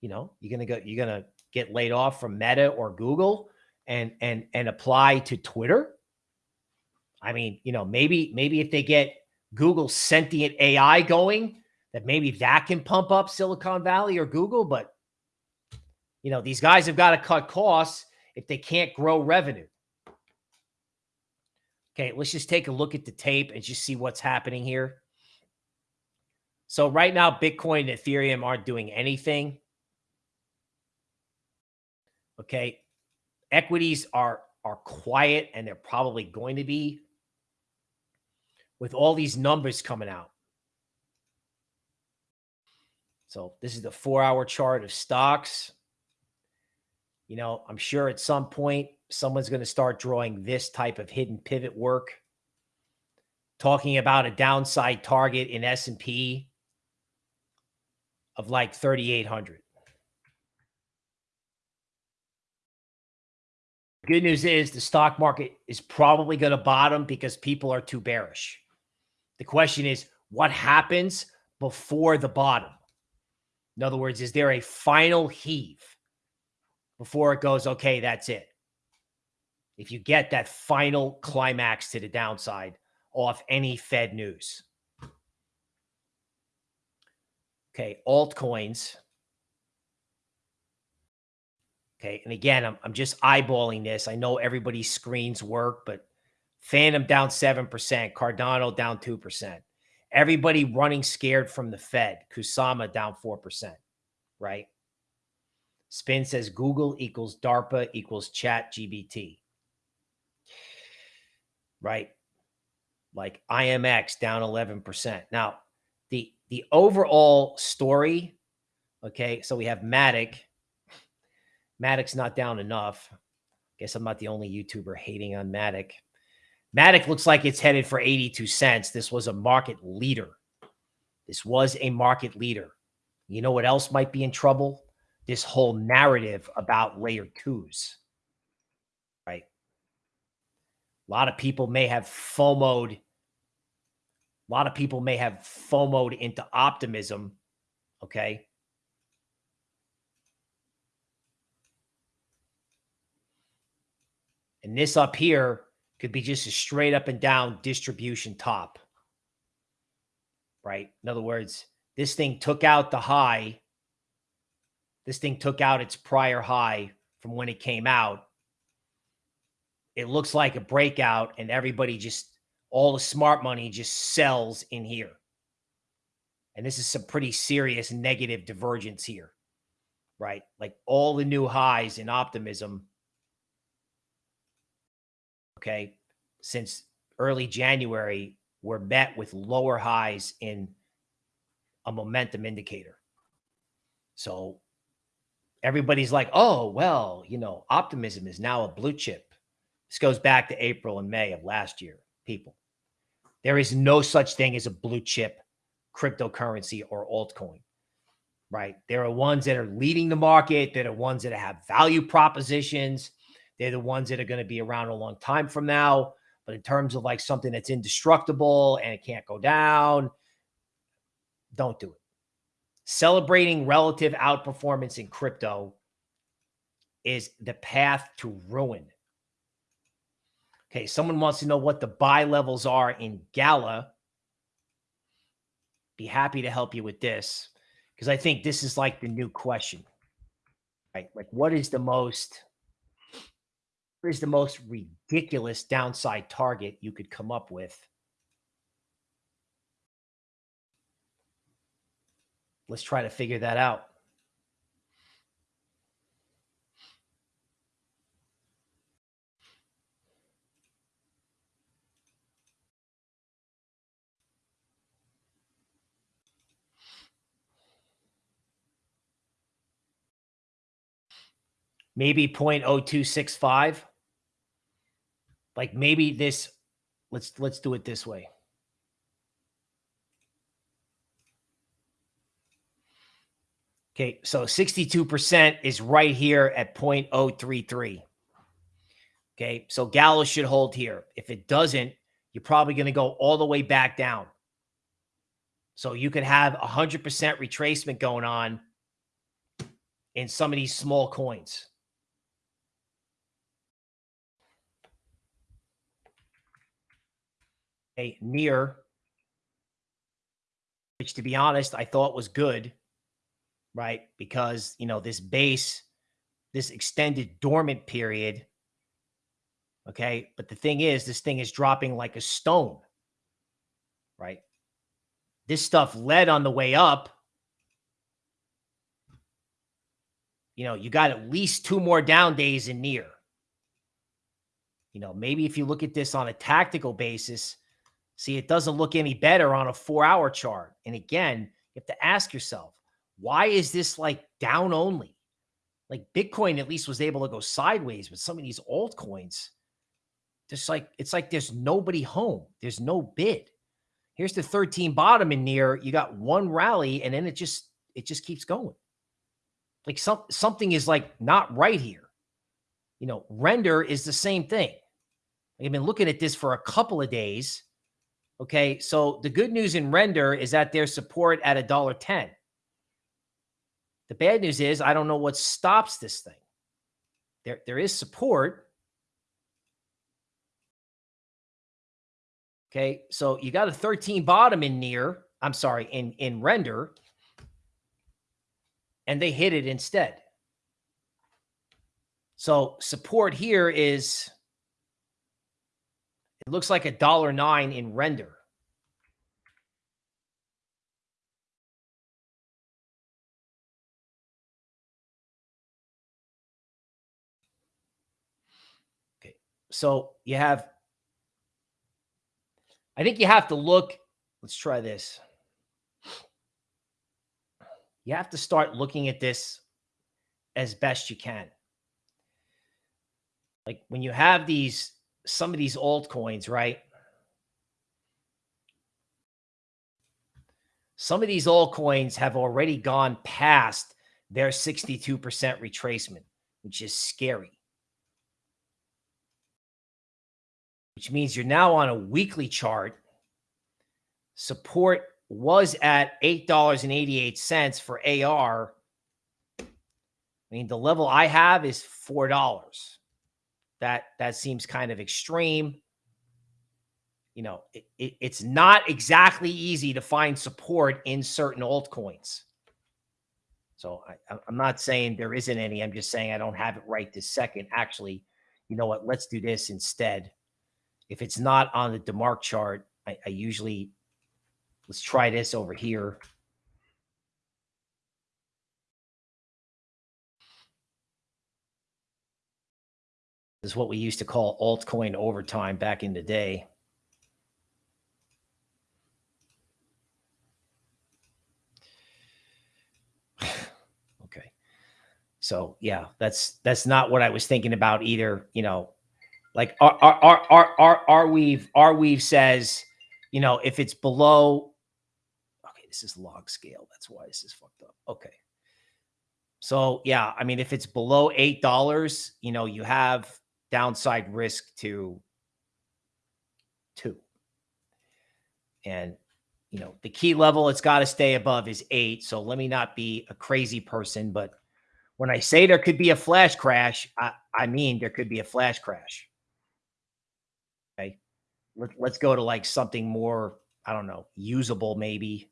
You know, you're gonna go, you're gonna get laid off from Meta or Google and and and apply to Twitter. I mean, you know, maybe maybe if they get Google sentient AI going, that maybe that can pump up Silicon Valley or Google. But, you know, these guys have got to cut costs if they can't grow revenue. Okay, let's just take a look at the tape and just see what's happening here. So right now, Bitcoin and Ethereum aren't doing anything. Okay. Equities are are quiet and they're probably going to be with all these numbers coming out. So this is the four hour chart of stocks. You know, I'm sure at some point someone's going to start drawing this type of hidden pivot work, talking about a downside target in S&P of like 3,800. Good news is the stock market is probably going to bottom because people are too bearish. The question is, what happens before the bottom? In other words, is there a final heave before it goes, okay, that's it? If you get that final climax to the downside off any Fed news. Okay, altcoins. Okay, and again, I'm, I'm just eyeballing this. I know everybody's screens work, but Fantom down 7%, Cardano down 2%. Everybody running scared from the Fed. Kusama down 4%, right? Spin says Google equals DARPA equals chat GPT. Right? Like IMX down 11%. Now, the the overall story, okay, so we have Matic. Matic's not down enough. Guess I'm not the only YouTuber hating on Matic. Matic looks like it's headed for 82 cents. This was a market leader. This was a market leader. You know what else might be in trouble? This whole narrative about layer twos, right? A lot of people may have FOMOed. A lot of people may have FOMOed into optimism, okay? And this up here could be just a straight up and down distribution top. Right? In other words, this thing took out the high. This thing took out its prior high from when it came out. It looks like a breakout, and everybody just, all the smart money just sells in here. And this is some pretty serious negative divergence here, right? Like all the new highs in optimism okay, since early January were met with lower highs in a momentum indicator. So everybody's like, oh, well, you know, optimism is now a blue chip. This goes back to April and May of last year, people. There is no such thing as a blue chip cryptocurrency or altcoin, right? There are ones that are leading the market, that are ones that have value propositions, they're the ones that are going to be around a long time from now. But in terms of like something that's indestructible and it can't go down, don't do it. Celebrating relative outperformance in crypto is the path to ruin. Okay, someone wants to know what the buy levels are in Gala. Be happy to help you with this because I think this is like the new question. Right? Like what is the most is the most ridiculous downside target you could come up with? Let's try to figure that out. maybe 0.0265 like maybe this let's let's do it this way. Okay so 62% is right here at 0.033 okay so Gala should hold here. If it doesn't you're probably going to go all the way back down. So you could have 100% retracement going on in some of these small coins near, which to be honest, I thought was good, right? Because, you know, this base, this extended dormant period. Okay. But the thing is, this thing is dropping like a stone, right? This stuff led on the way up. You know, you got at least two more down days in near. You know, maybe if you look at this on a tactical basis, See, it doesn't look any better on a four hour chart. And again, you have to ask yourself, why is this like down only? Like Bitcoin at least was able to go sideways, but some of these altcoins, just like it's like there's nobody home. There's no bid. Here's the 13 bottom in near. You got one rally, and then it just it just keeps going. Like some something is like not right here. You know, render is the same thing. I've been looking at this for a couple of days Okay, so the good news in render is that there's support at a dollar ten. The bad news is I don't know what stops this thing. There, there is support. Okay, so you got a 13 bottom in near. I'm sorry, in in render, and they hit it instead. So support here is it looks like a dollar nine in render. Okay. So you have, I think you have to look. Let's try this. You have to start looking at this as best you can. Like when you have these some of these altcoins, right? Some of these altcoins have already gone past their 62% retracement, which is scary. Which means you're now on a weekly chart. Support was at $8.88 for AR. I mean, the level I have is $4 that that seems kind of extreme. You know, it, it, it's not exactly easy to find support in certain altcoins. So I, I'm not saying there isn't any. I'm just saying I don't have it right this second. Actually, you know what? Let's do this instead. If it's not on the DeMark chart, I, I usually let's try this over here. Is what we used to call altcoin overtime back in the day. okay. So yeah, that's that's not what I was thinking about either. You know, like our our our our our, Arweave Arweave says, you know, if it's below okay, this is log scale. That's why this is fucked up. Okay. So yeah, I mean, if it's below eight dollars, you know, you have downside risk to two. And, you know, the key level it's got to stay above is eight. So let me not be a crazy person, but when I say there could be a flash crash, I, I mean there could be a flash crash. Okay. Let, let's go to like something more, I don't know, usable maybe.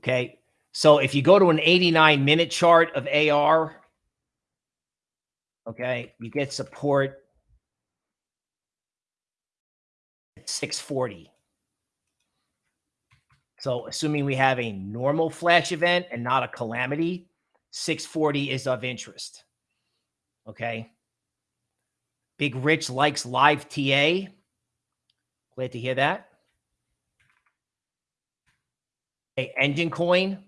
Okay. So if you go to an 89 minute chart of AR, okay, you get support at 640. So assuming we have a normal flash event and not a calamity, 640 is of interest. Okay. Big Rich likes live TA. Glad to hear that. Hey, Enjin Coin.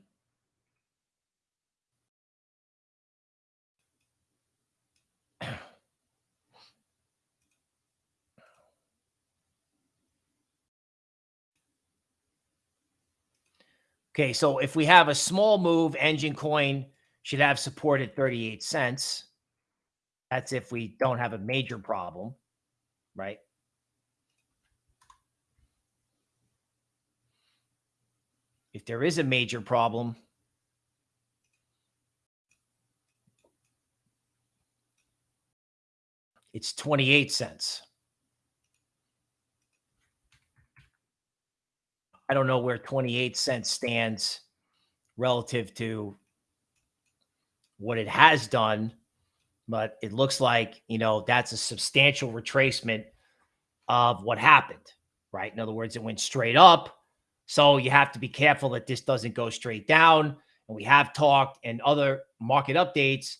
Okay, so if we have a small move, Enjin Coin should have support at 38 cents. That's if we don't have a major problem, right? If there is a major problem, it's 28 cents. I don't know where 28 cents stands relative to what it has done, but it looks like, you know, that's a substantial retracement of what happened, right? In other words, it went straight up so you have to be careful that this doesn't go straight down. And we have talked and other market updates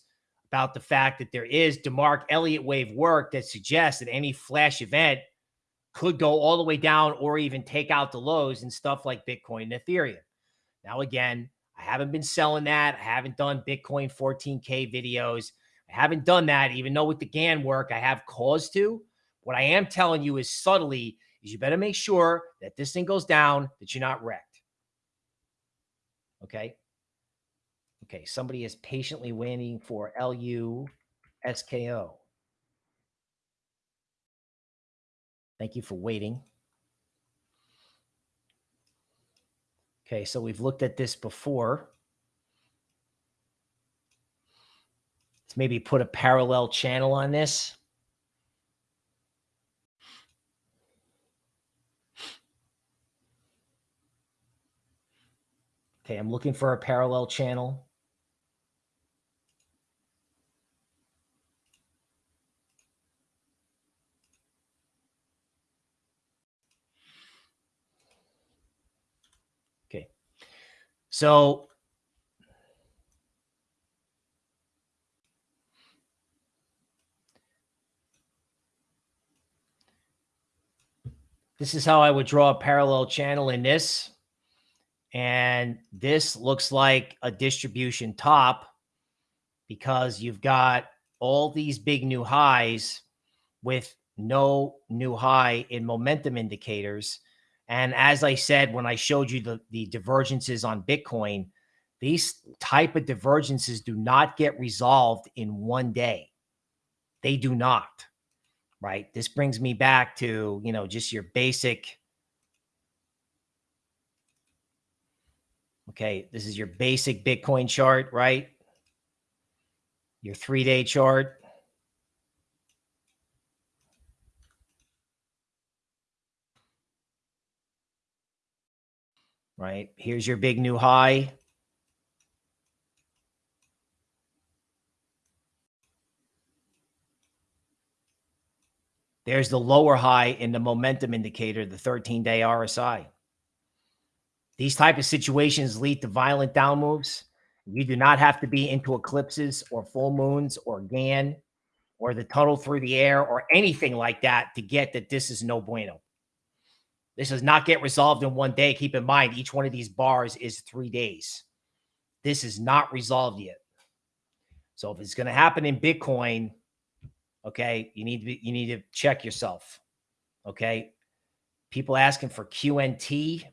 about the fact that there is DeMark Elliott wave work that suggests that any flash event could go all the way down or even take out the lows and stuff like Bitcoin and Ethereum. Now, again, I haven't been selling that. I haven't done Bitcoin 14K videos. I haven't done that, even though with the Gann work, I have cause to. What I am telling you is subtly is you better make sure that this thing goes down, that you're not wrecked. Okay. Okay. Somebody is patiently waiting for LU SKO. Thank you for waiting. Okay, so we've looked at this before. Let's maybe put a parallel channel on this. Okay, I'm looking for a parallel channel. Okay. So this is how I would draw a parallel channel in this. And this looks like a distribution top because you've got all these big new highs with no new high in momentum indicators. And as I said, when I showed you the, the divergences on Bitcoin, these type of divergences do not get resolved in one day. They do not, right? This brings me back to, you know, just your basic Okay, this is your basic Bitcoin chart, right? Your three day chart. Right, here's your big new high. There's the lower high in the momentum indicator, the 13 day RSI. These type of situations lead to violent down moves. You do not have to be into eclipses or full moons or Gann or the tunnel through the air or anything like that to get that this is no bueno. This does not get resolved in one day. Keep in mind, each one of these bars is three days. This is not resolved yet. So if it's going to happen in Bitcoin, okay, you need to be, you need to check yourself. Okay. People asking for QNT.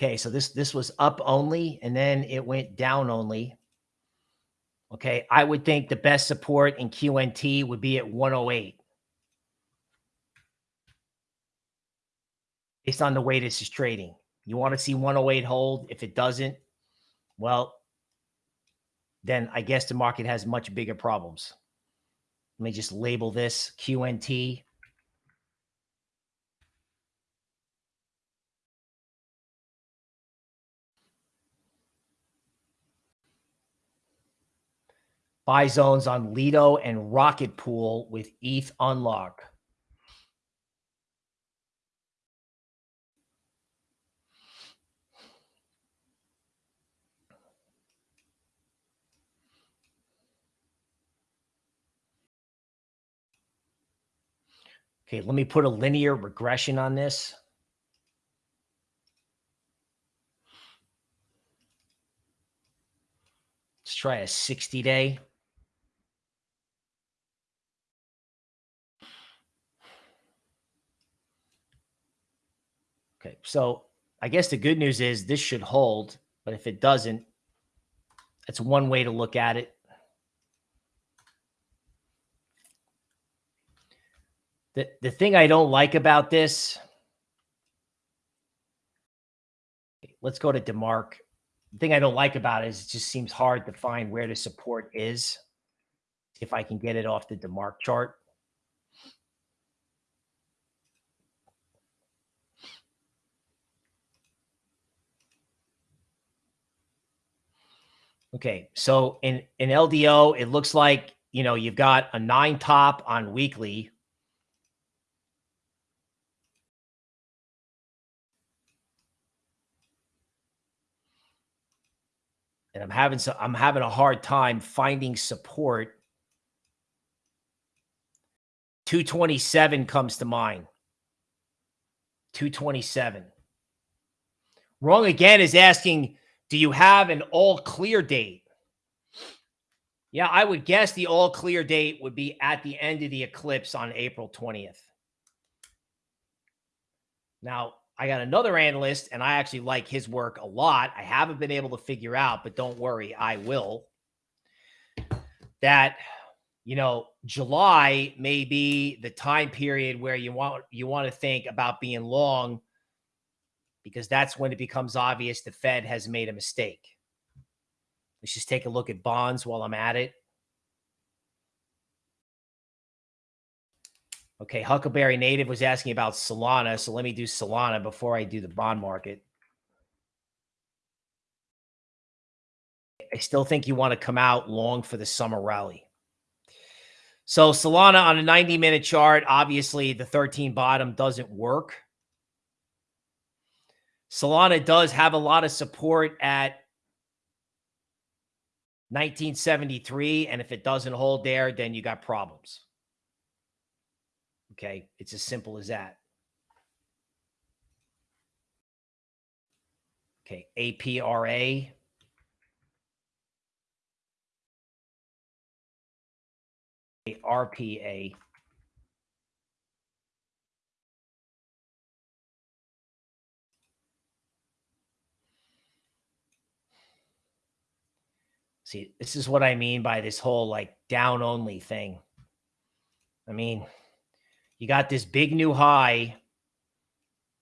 Okay, so this this was up only and then it went down only. Okay, I would think the best support in QNT would be at 108. Based on the way this is trading. You want to see 108 hold. If it doesn't, well, then I guess the market has much bigger problems. Let me just label this QNT. Buy zones on Lido and Rocket Pool with ETH unlock. Okay, let me put a linear regression on this. Let's try a 60 day. Okay, so I guess the good news is this should hold, but if it doesn't, that's one way to look at it. The, the thing I don't like about this, let's go to DeMark. The thing I don't like about it is it just seems hard to find where the support is. If I can get it off the DeMark chart. Okay, so in in LDO, it looks like you know you've got a nine top on weekly. And I'm having so I'm having a hard time finding support. 227 comes to mind. 227. Wrong again is asking do you have an all clear date? Yeah, I would guess the all clear date would be at the end of the eclipse on April 20th. Now, I got another analyst, and I actually like his work a lot. I haven't been able to figure out, but don't worry, I will. That you know, July may be the time period where you want you want to think about being long because that's when it becomes obvious the Fed has made a mistake. Let's just take a look at bonds while I'm at it. Okay, Huckleberry Native was asking about Solana, so let me do Solana before I do the bond market. I still think you want to come out long for the summer rally. So Solana on a 90 minute chart, obviously the 13 bottom doesn't work. Solana does have a lot of support at 1973. And if it doesn't hold there, then you got problems. Okay. It's as simple as that. Okay. APRA. RPA. See, this is what I mean by this whole like down only thing. I mean, you got this big new high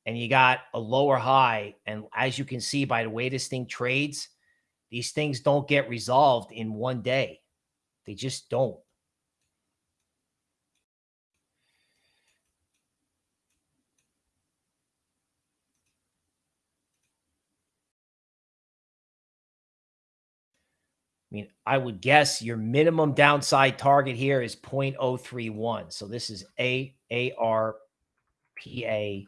and you got a lower high. And as you can see by the way this thing trades, these things don't get resolved in one day. They just don't. I mean, I would guess your minimum downside target here is 0.031. So this is A A R P A.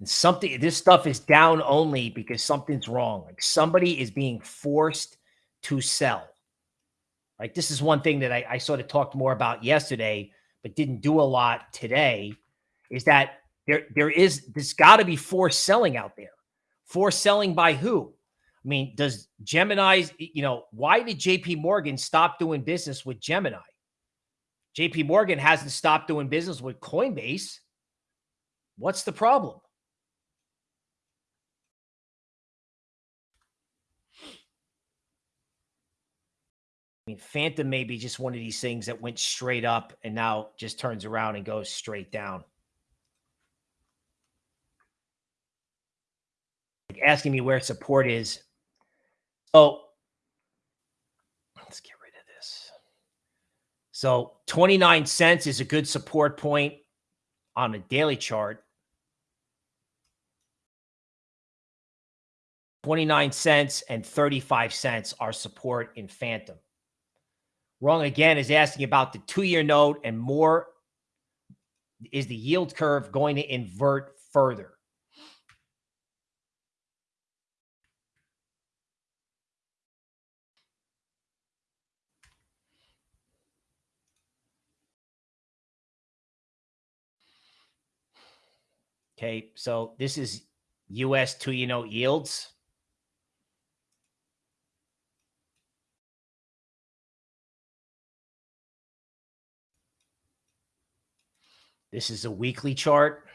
And something this stuff is down only because something's wrong. Like somebody is being forced to sell. Like This is one thing that I, I sort of talked more about yesterday, but didn't do a lot today. Is that there, there is there's got to be forced selling out there. Forced selling by who? I mean, does Gemini's, you know, why did JP Morgan stop doing business with Gemini? JP Morgan hasn't stopped doing business with Coinbase. What's the problem? I mean, Fantom may be just one of these things that went straight up and now just turns around and goes straight down. Asking me where support is. So let's get rid of this. So 29 cents is a good support point on a daily chart. 29 cents and 35 cents are support in Fantom. Wrong again is asking about the two year note and more. Is the yield curve going to invert further? Okay, so this is US two year note yields. This is a weekly chart.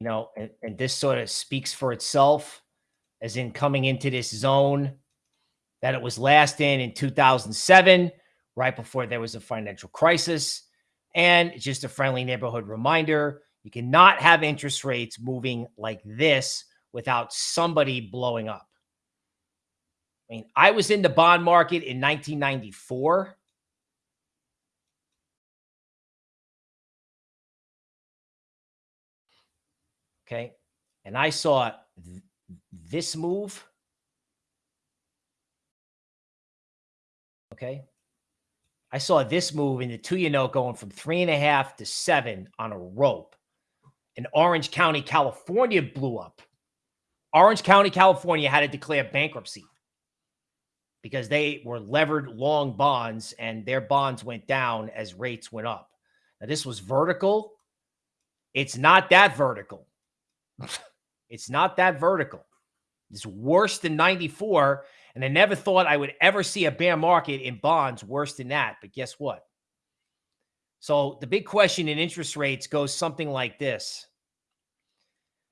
You know, and, and this sort of speaks for itself as in coming into this zone that it was last in in 2007, right before there was a financial crisis. And just a friendly neighborhood reminder you cannot have interest rates moving like this without somebody blowing up. I mean, I was in the bond market in 1994. Okay. And I saw th this move. Okay. I saw this move in the two you know, going from three and a half to seven on a rope. And Orange County, California blew up. Orange County, California had to declare bankruptcy because they were levered long bonds and their bonds went down as rates went up. Now, this was vertical. It's not that vertical. it's not that vertical. It's worse than 94. And I never thought I would ever see a bear market in bonds worse than that. But guess what? So the big question in interest rates goes something like this.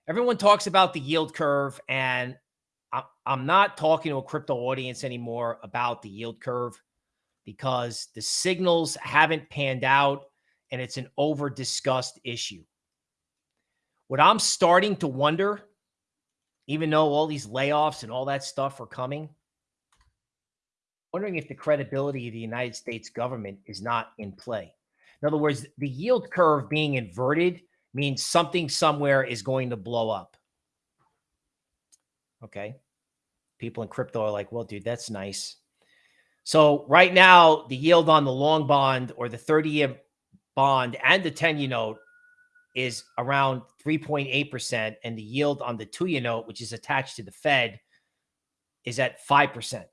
Everyone talks about the yield curve, and I'm not talking to a crypto audience anymore about the yield curve because the signals haven't panned out and it's an over discussed issue. What I'm starting to wonder, even though all these layoffs and all that stuff are coming, wondering if the credibility of the United States government is not in play. In other words, the yield curve being inverted means something somewhere is going to blow up. Okay people in crypto are like, well, dude, that's nice. So right now, the yield on the long bond or the 30 year bond and the 10 year note is around 3.8%. And the yield on the two year note, which is attached to the Fed, is at 5%.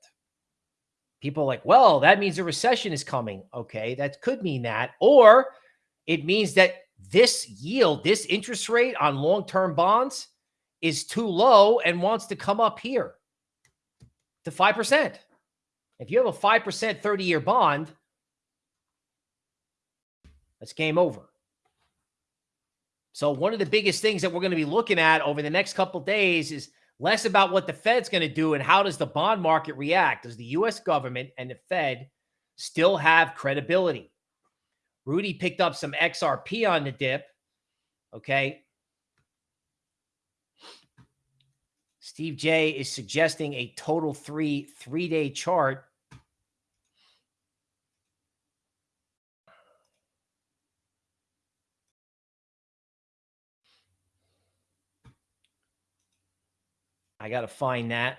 People are like, well, that means a recession is coming. Okay, that could mean that. Or it means that this yield, this interest rate on long term bonds is too low and wants to come up here to 5%. If you have a 5% 30 year bond, that's game over. So, one of the biggest things that we're going to be looking at over the next couple days is less about what the Fed's going to do and how does the bond market react. Does the US government and the Fed still have credibility? Rudy picked up some XRP on the dip. Okay. Steve J is suggesting a total three three day chart. I got to find that.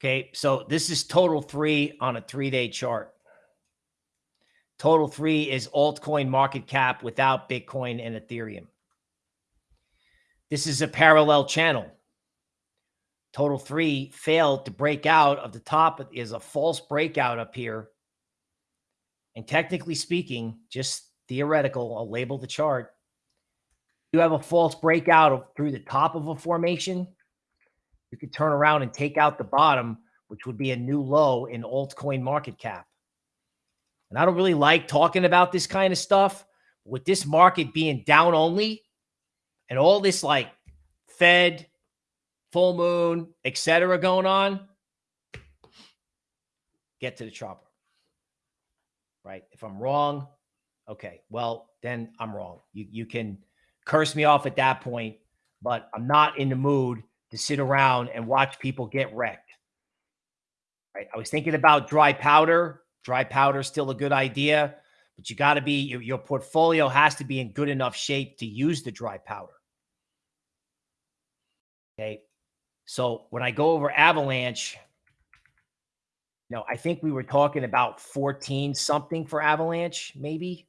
Okay, so this is total three on a three day chart. Total three is altcoin market cap without Bitcoin and Ethereum. This is a parallel channel. Total three failed to break out of the top is a false breakout up here. And technically speaking, just theoretical, I'll label the chart. You have a false breakout of, through the top of a formation. You could turn around and take out the bottom, which would be a new low in altcoin market cap. And I don't really like talking about this kind of stuff. With this market being down only and all this like Fed, full moon, etc. going on, get to the chopper. Right? If I'm wrong, okay, well, then I'm wrong. You you can curse me off at that point, but I'm not in the mood to sit around and watch people get wrecked. Right? I was thinking about dry powder. Dry powder is still a good idea, but you got to be your, your portfolio has to be in good enough shape to use the dry powder. Okay. So when I go over Avalanche, know, I think we were talking about 14 something for Avalanche, maybe.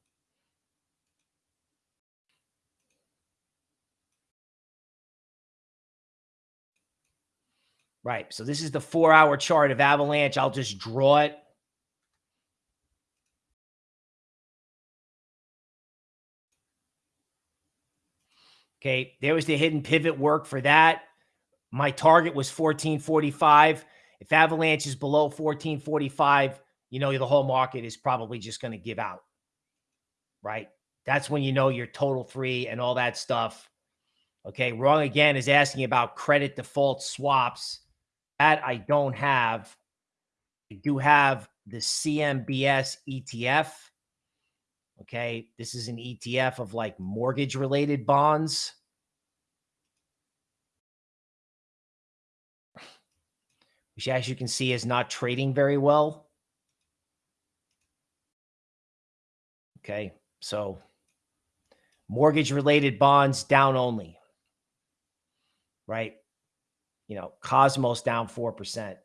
Right. So this is the four hour chart of Avalanche. I'll just draw it. Okay. There was the hidden pivot work for that. My target was 1445. If Avalanche is below 1445, you know, the whole market is probably just going to give out. Right. That's when you know your total three and all that stuff. Okay. Wrong again is asking about credit default swaps. That I don't have. I do have the CMBS ETF. Okay. This is an ETF of like mortgage related bonds. Which as you can see is not trading very well. Okay, so mortgage related bonds down only, right? You know, Cosmos down 4%.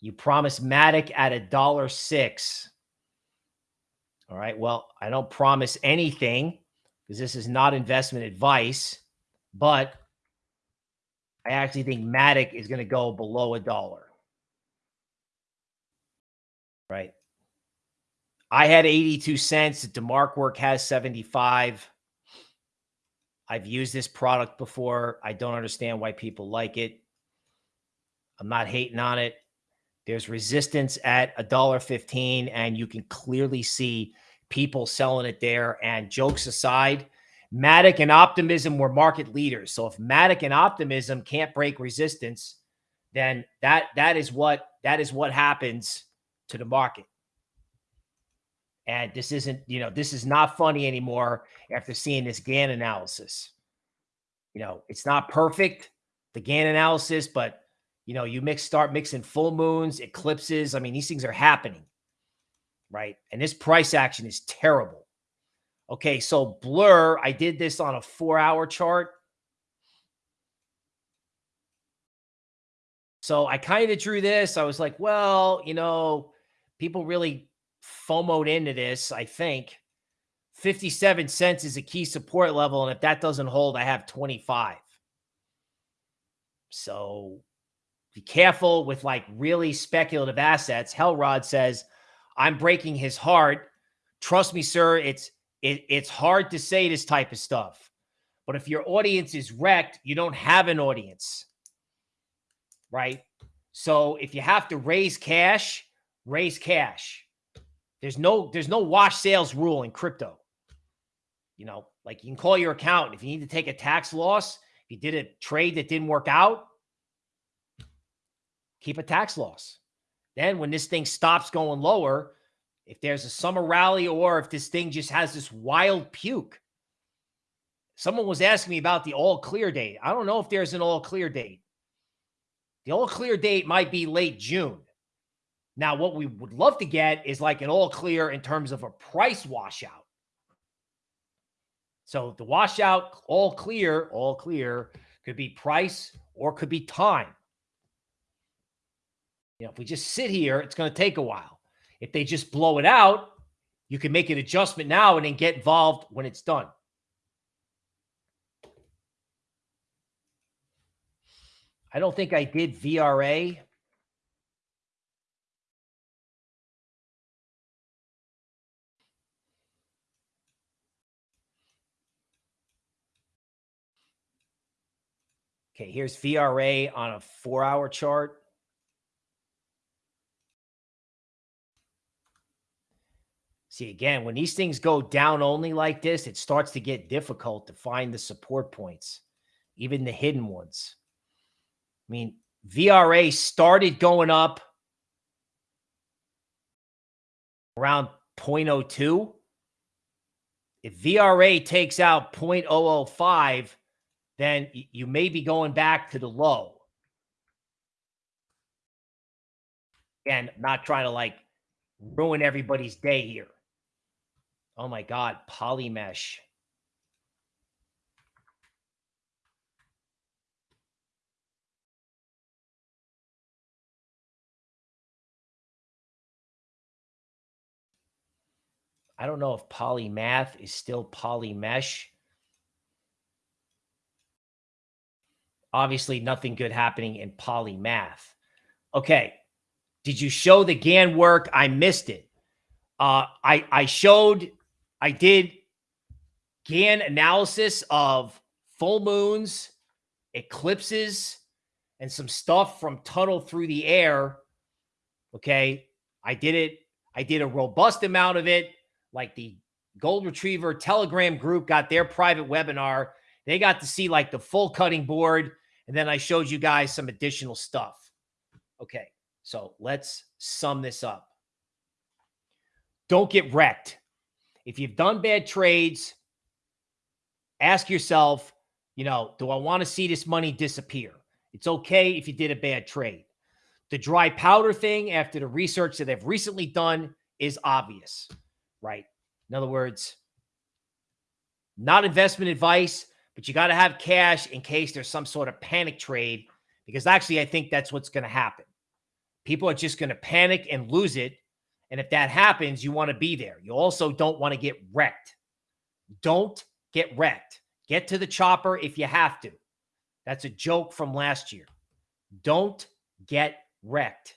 You promised Matic at a dollar six. All right. Well, I don't promise anything because this is not investment advice, but I actually think Matic is going to go below a dollar. Right. I had 82 cents. DeMark work has 75. I've used this product before. I don't understand why people like it. I'm not hating on it. There's resistance at a dollar 15 and you can clearly see people selling it there. And jokes aside, Matic and Optimism were market leaders. So if Matic and Optimism can't break resistance, then that that is what that is what happens to the market. And this isn't, you know, this is not funny anymore after seeing this Gann analysis. You know, it's not perfect, the Gann analysis, but you know, you mix start mixing full moons, eclipses. I mean, these things are happening, right? And this price action is terrible. Okay, so blur, I did this on a four hour chart. So I kind of drew this. I was like, well, you know, people really FOMOed into this, I think. 57 cents is a key support level. And if that doesn't hold, I have 25. So be careful with like really speculative assets. Hellrod says, I'm breaking his heart. Trust me, sir, it's it, it's hard to say this type of stuff. But if your audience is wrecked, you don't have an audience. Right? So if you have to raise cash, raise cash. There's no there's no wash sales rule in crypto. You know, like you can call your account if you need to take a tax loss, if you did a trade that didn't work out, keep a tax loss. Then when this thing stops going lower, if there's a summer rally or if this thing just has this wild puke. Someone was asking me about the all clear date. I don't know if there's an all clear date. The all clear date might be late June. Now, what we would love to get is like an all clear in terms of a price washout. So the washout, all clear, all clear could be price or could be time. You know, if we just sit here, it's going to take a while. If they just blow it out, you can make an adjustment now and then get involved when it's done. I don't think I did VRA. Okay, here's VRA on a four hour chart. See, again, when these things go down only like this, it starts to get difficult to find the support points, even the hidden ones. I mean, VRA started going up around 0.02. If VRA takes out 0.005, then you may be going back to the low. And not trying to like ruin everybody's day here. Oh my God, polymesh. I don't know if polymath is still polymesh. Obviously, nothing good happening in polymath. Okay. Did you show the Gann work? I missed it. Uh, I, I showed, I did Gann analysis of full moons, eclipses, and some stuff from tunnel through the air. Okay. I did it. I did a robust amount of it. Like the Gold Retriever Telegram group got their private webinar. They got to see like the full cutting board and then I showed you guys some additional stuff. Okay, so let's sum this up. Don't get wrecked. If you've done bad trades, ask yourself, you know, do I want to see this money disappear? It's okay if you did a bad trade. The dry powder thing, after the research that they've recently done, is obvious, right? In other words, not investment advice, but you got to have cash in case there's some sort of panic trade because actually I think that's what's going to happen. People are just going to panic and lose it. And if that happens, you want to be there. You also don't want to get wrecked. Don't get wrecked. Get to the chopper if you have to. That's a joke from last year. Don't get wrecked.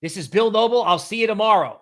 This is Bill Noble. I'll see you tomorrow.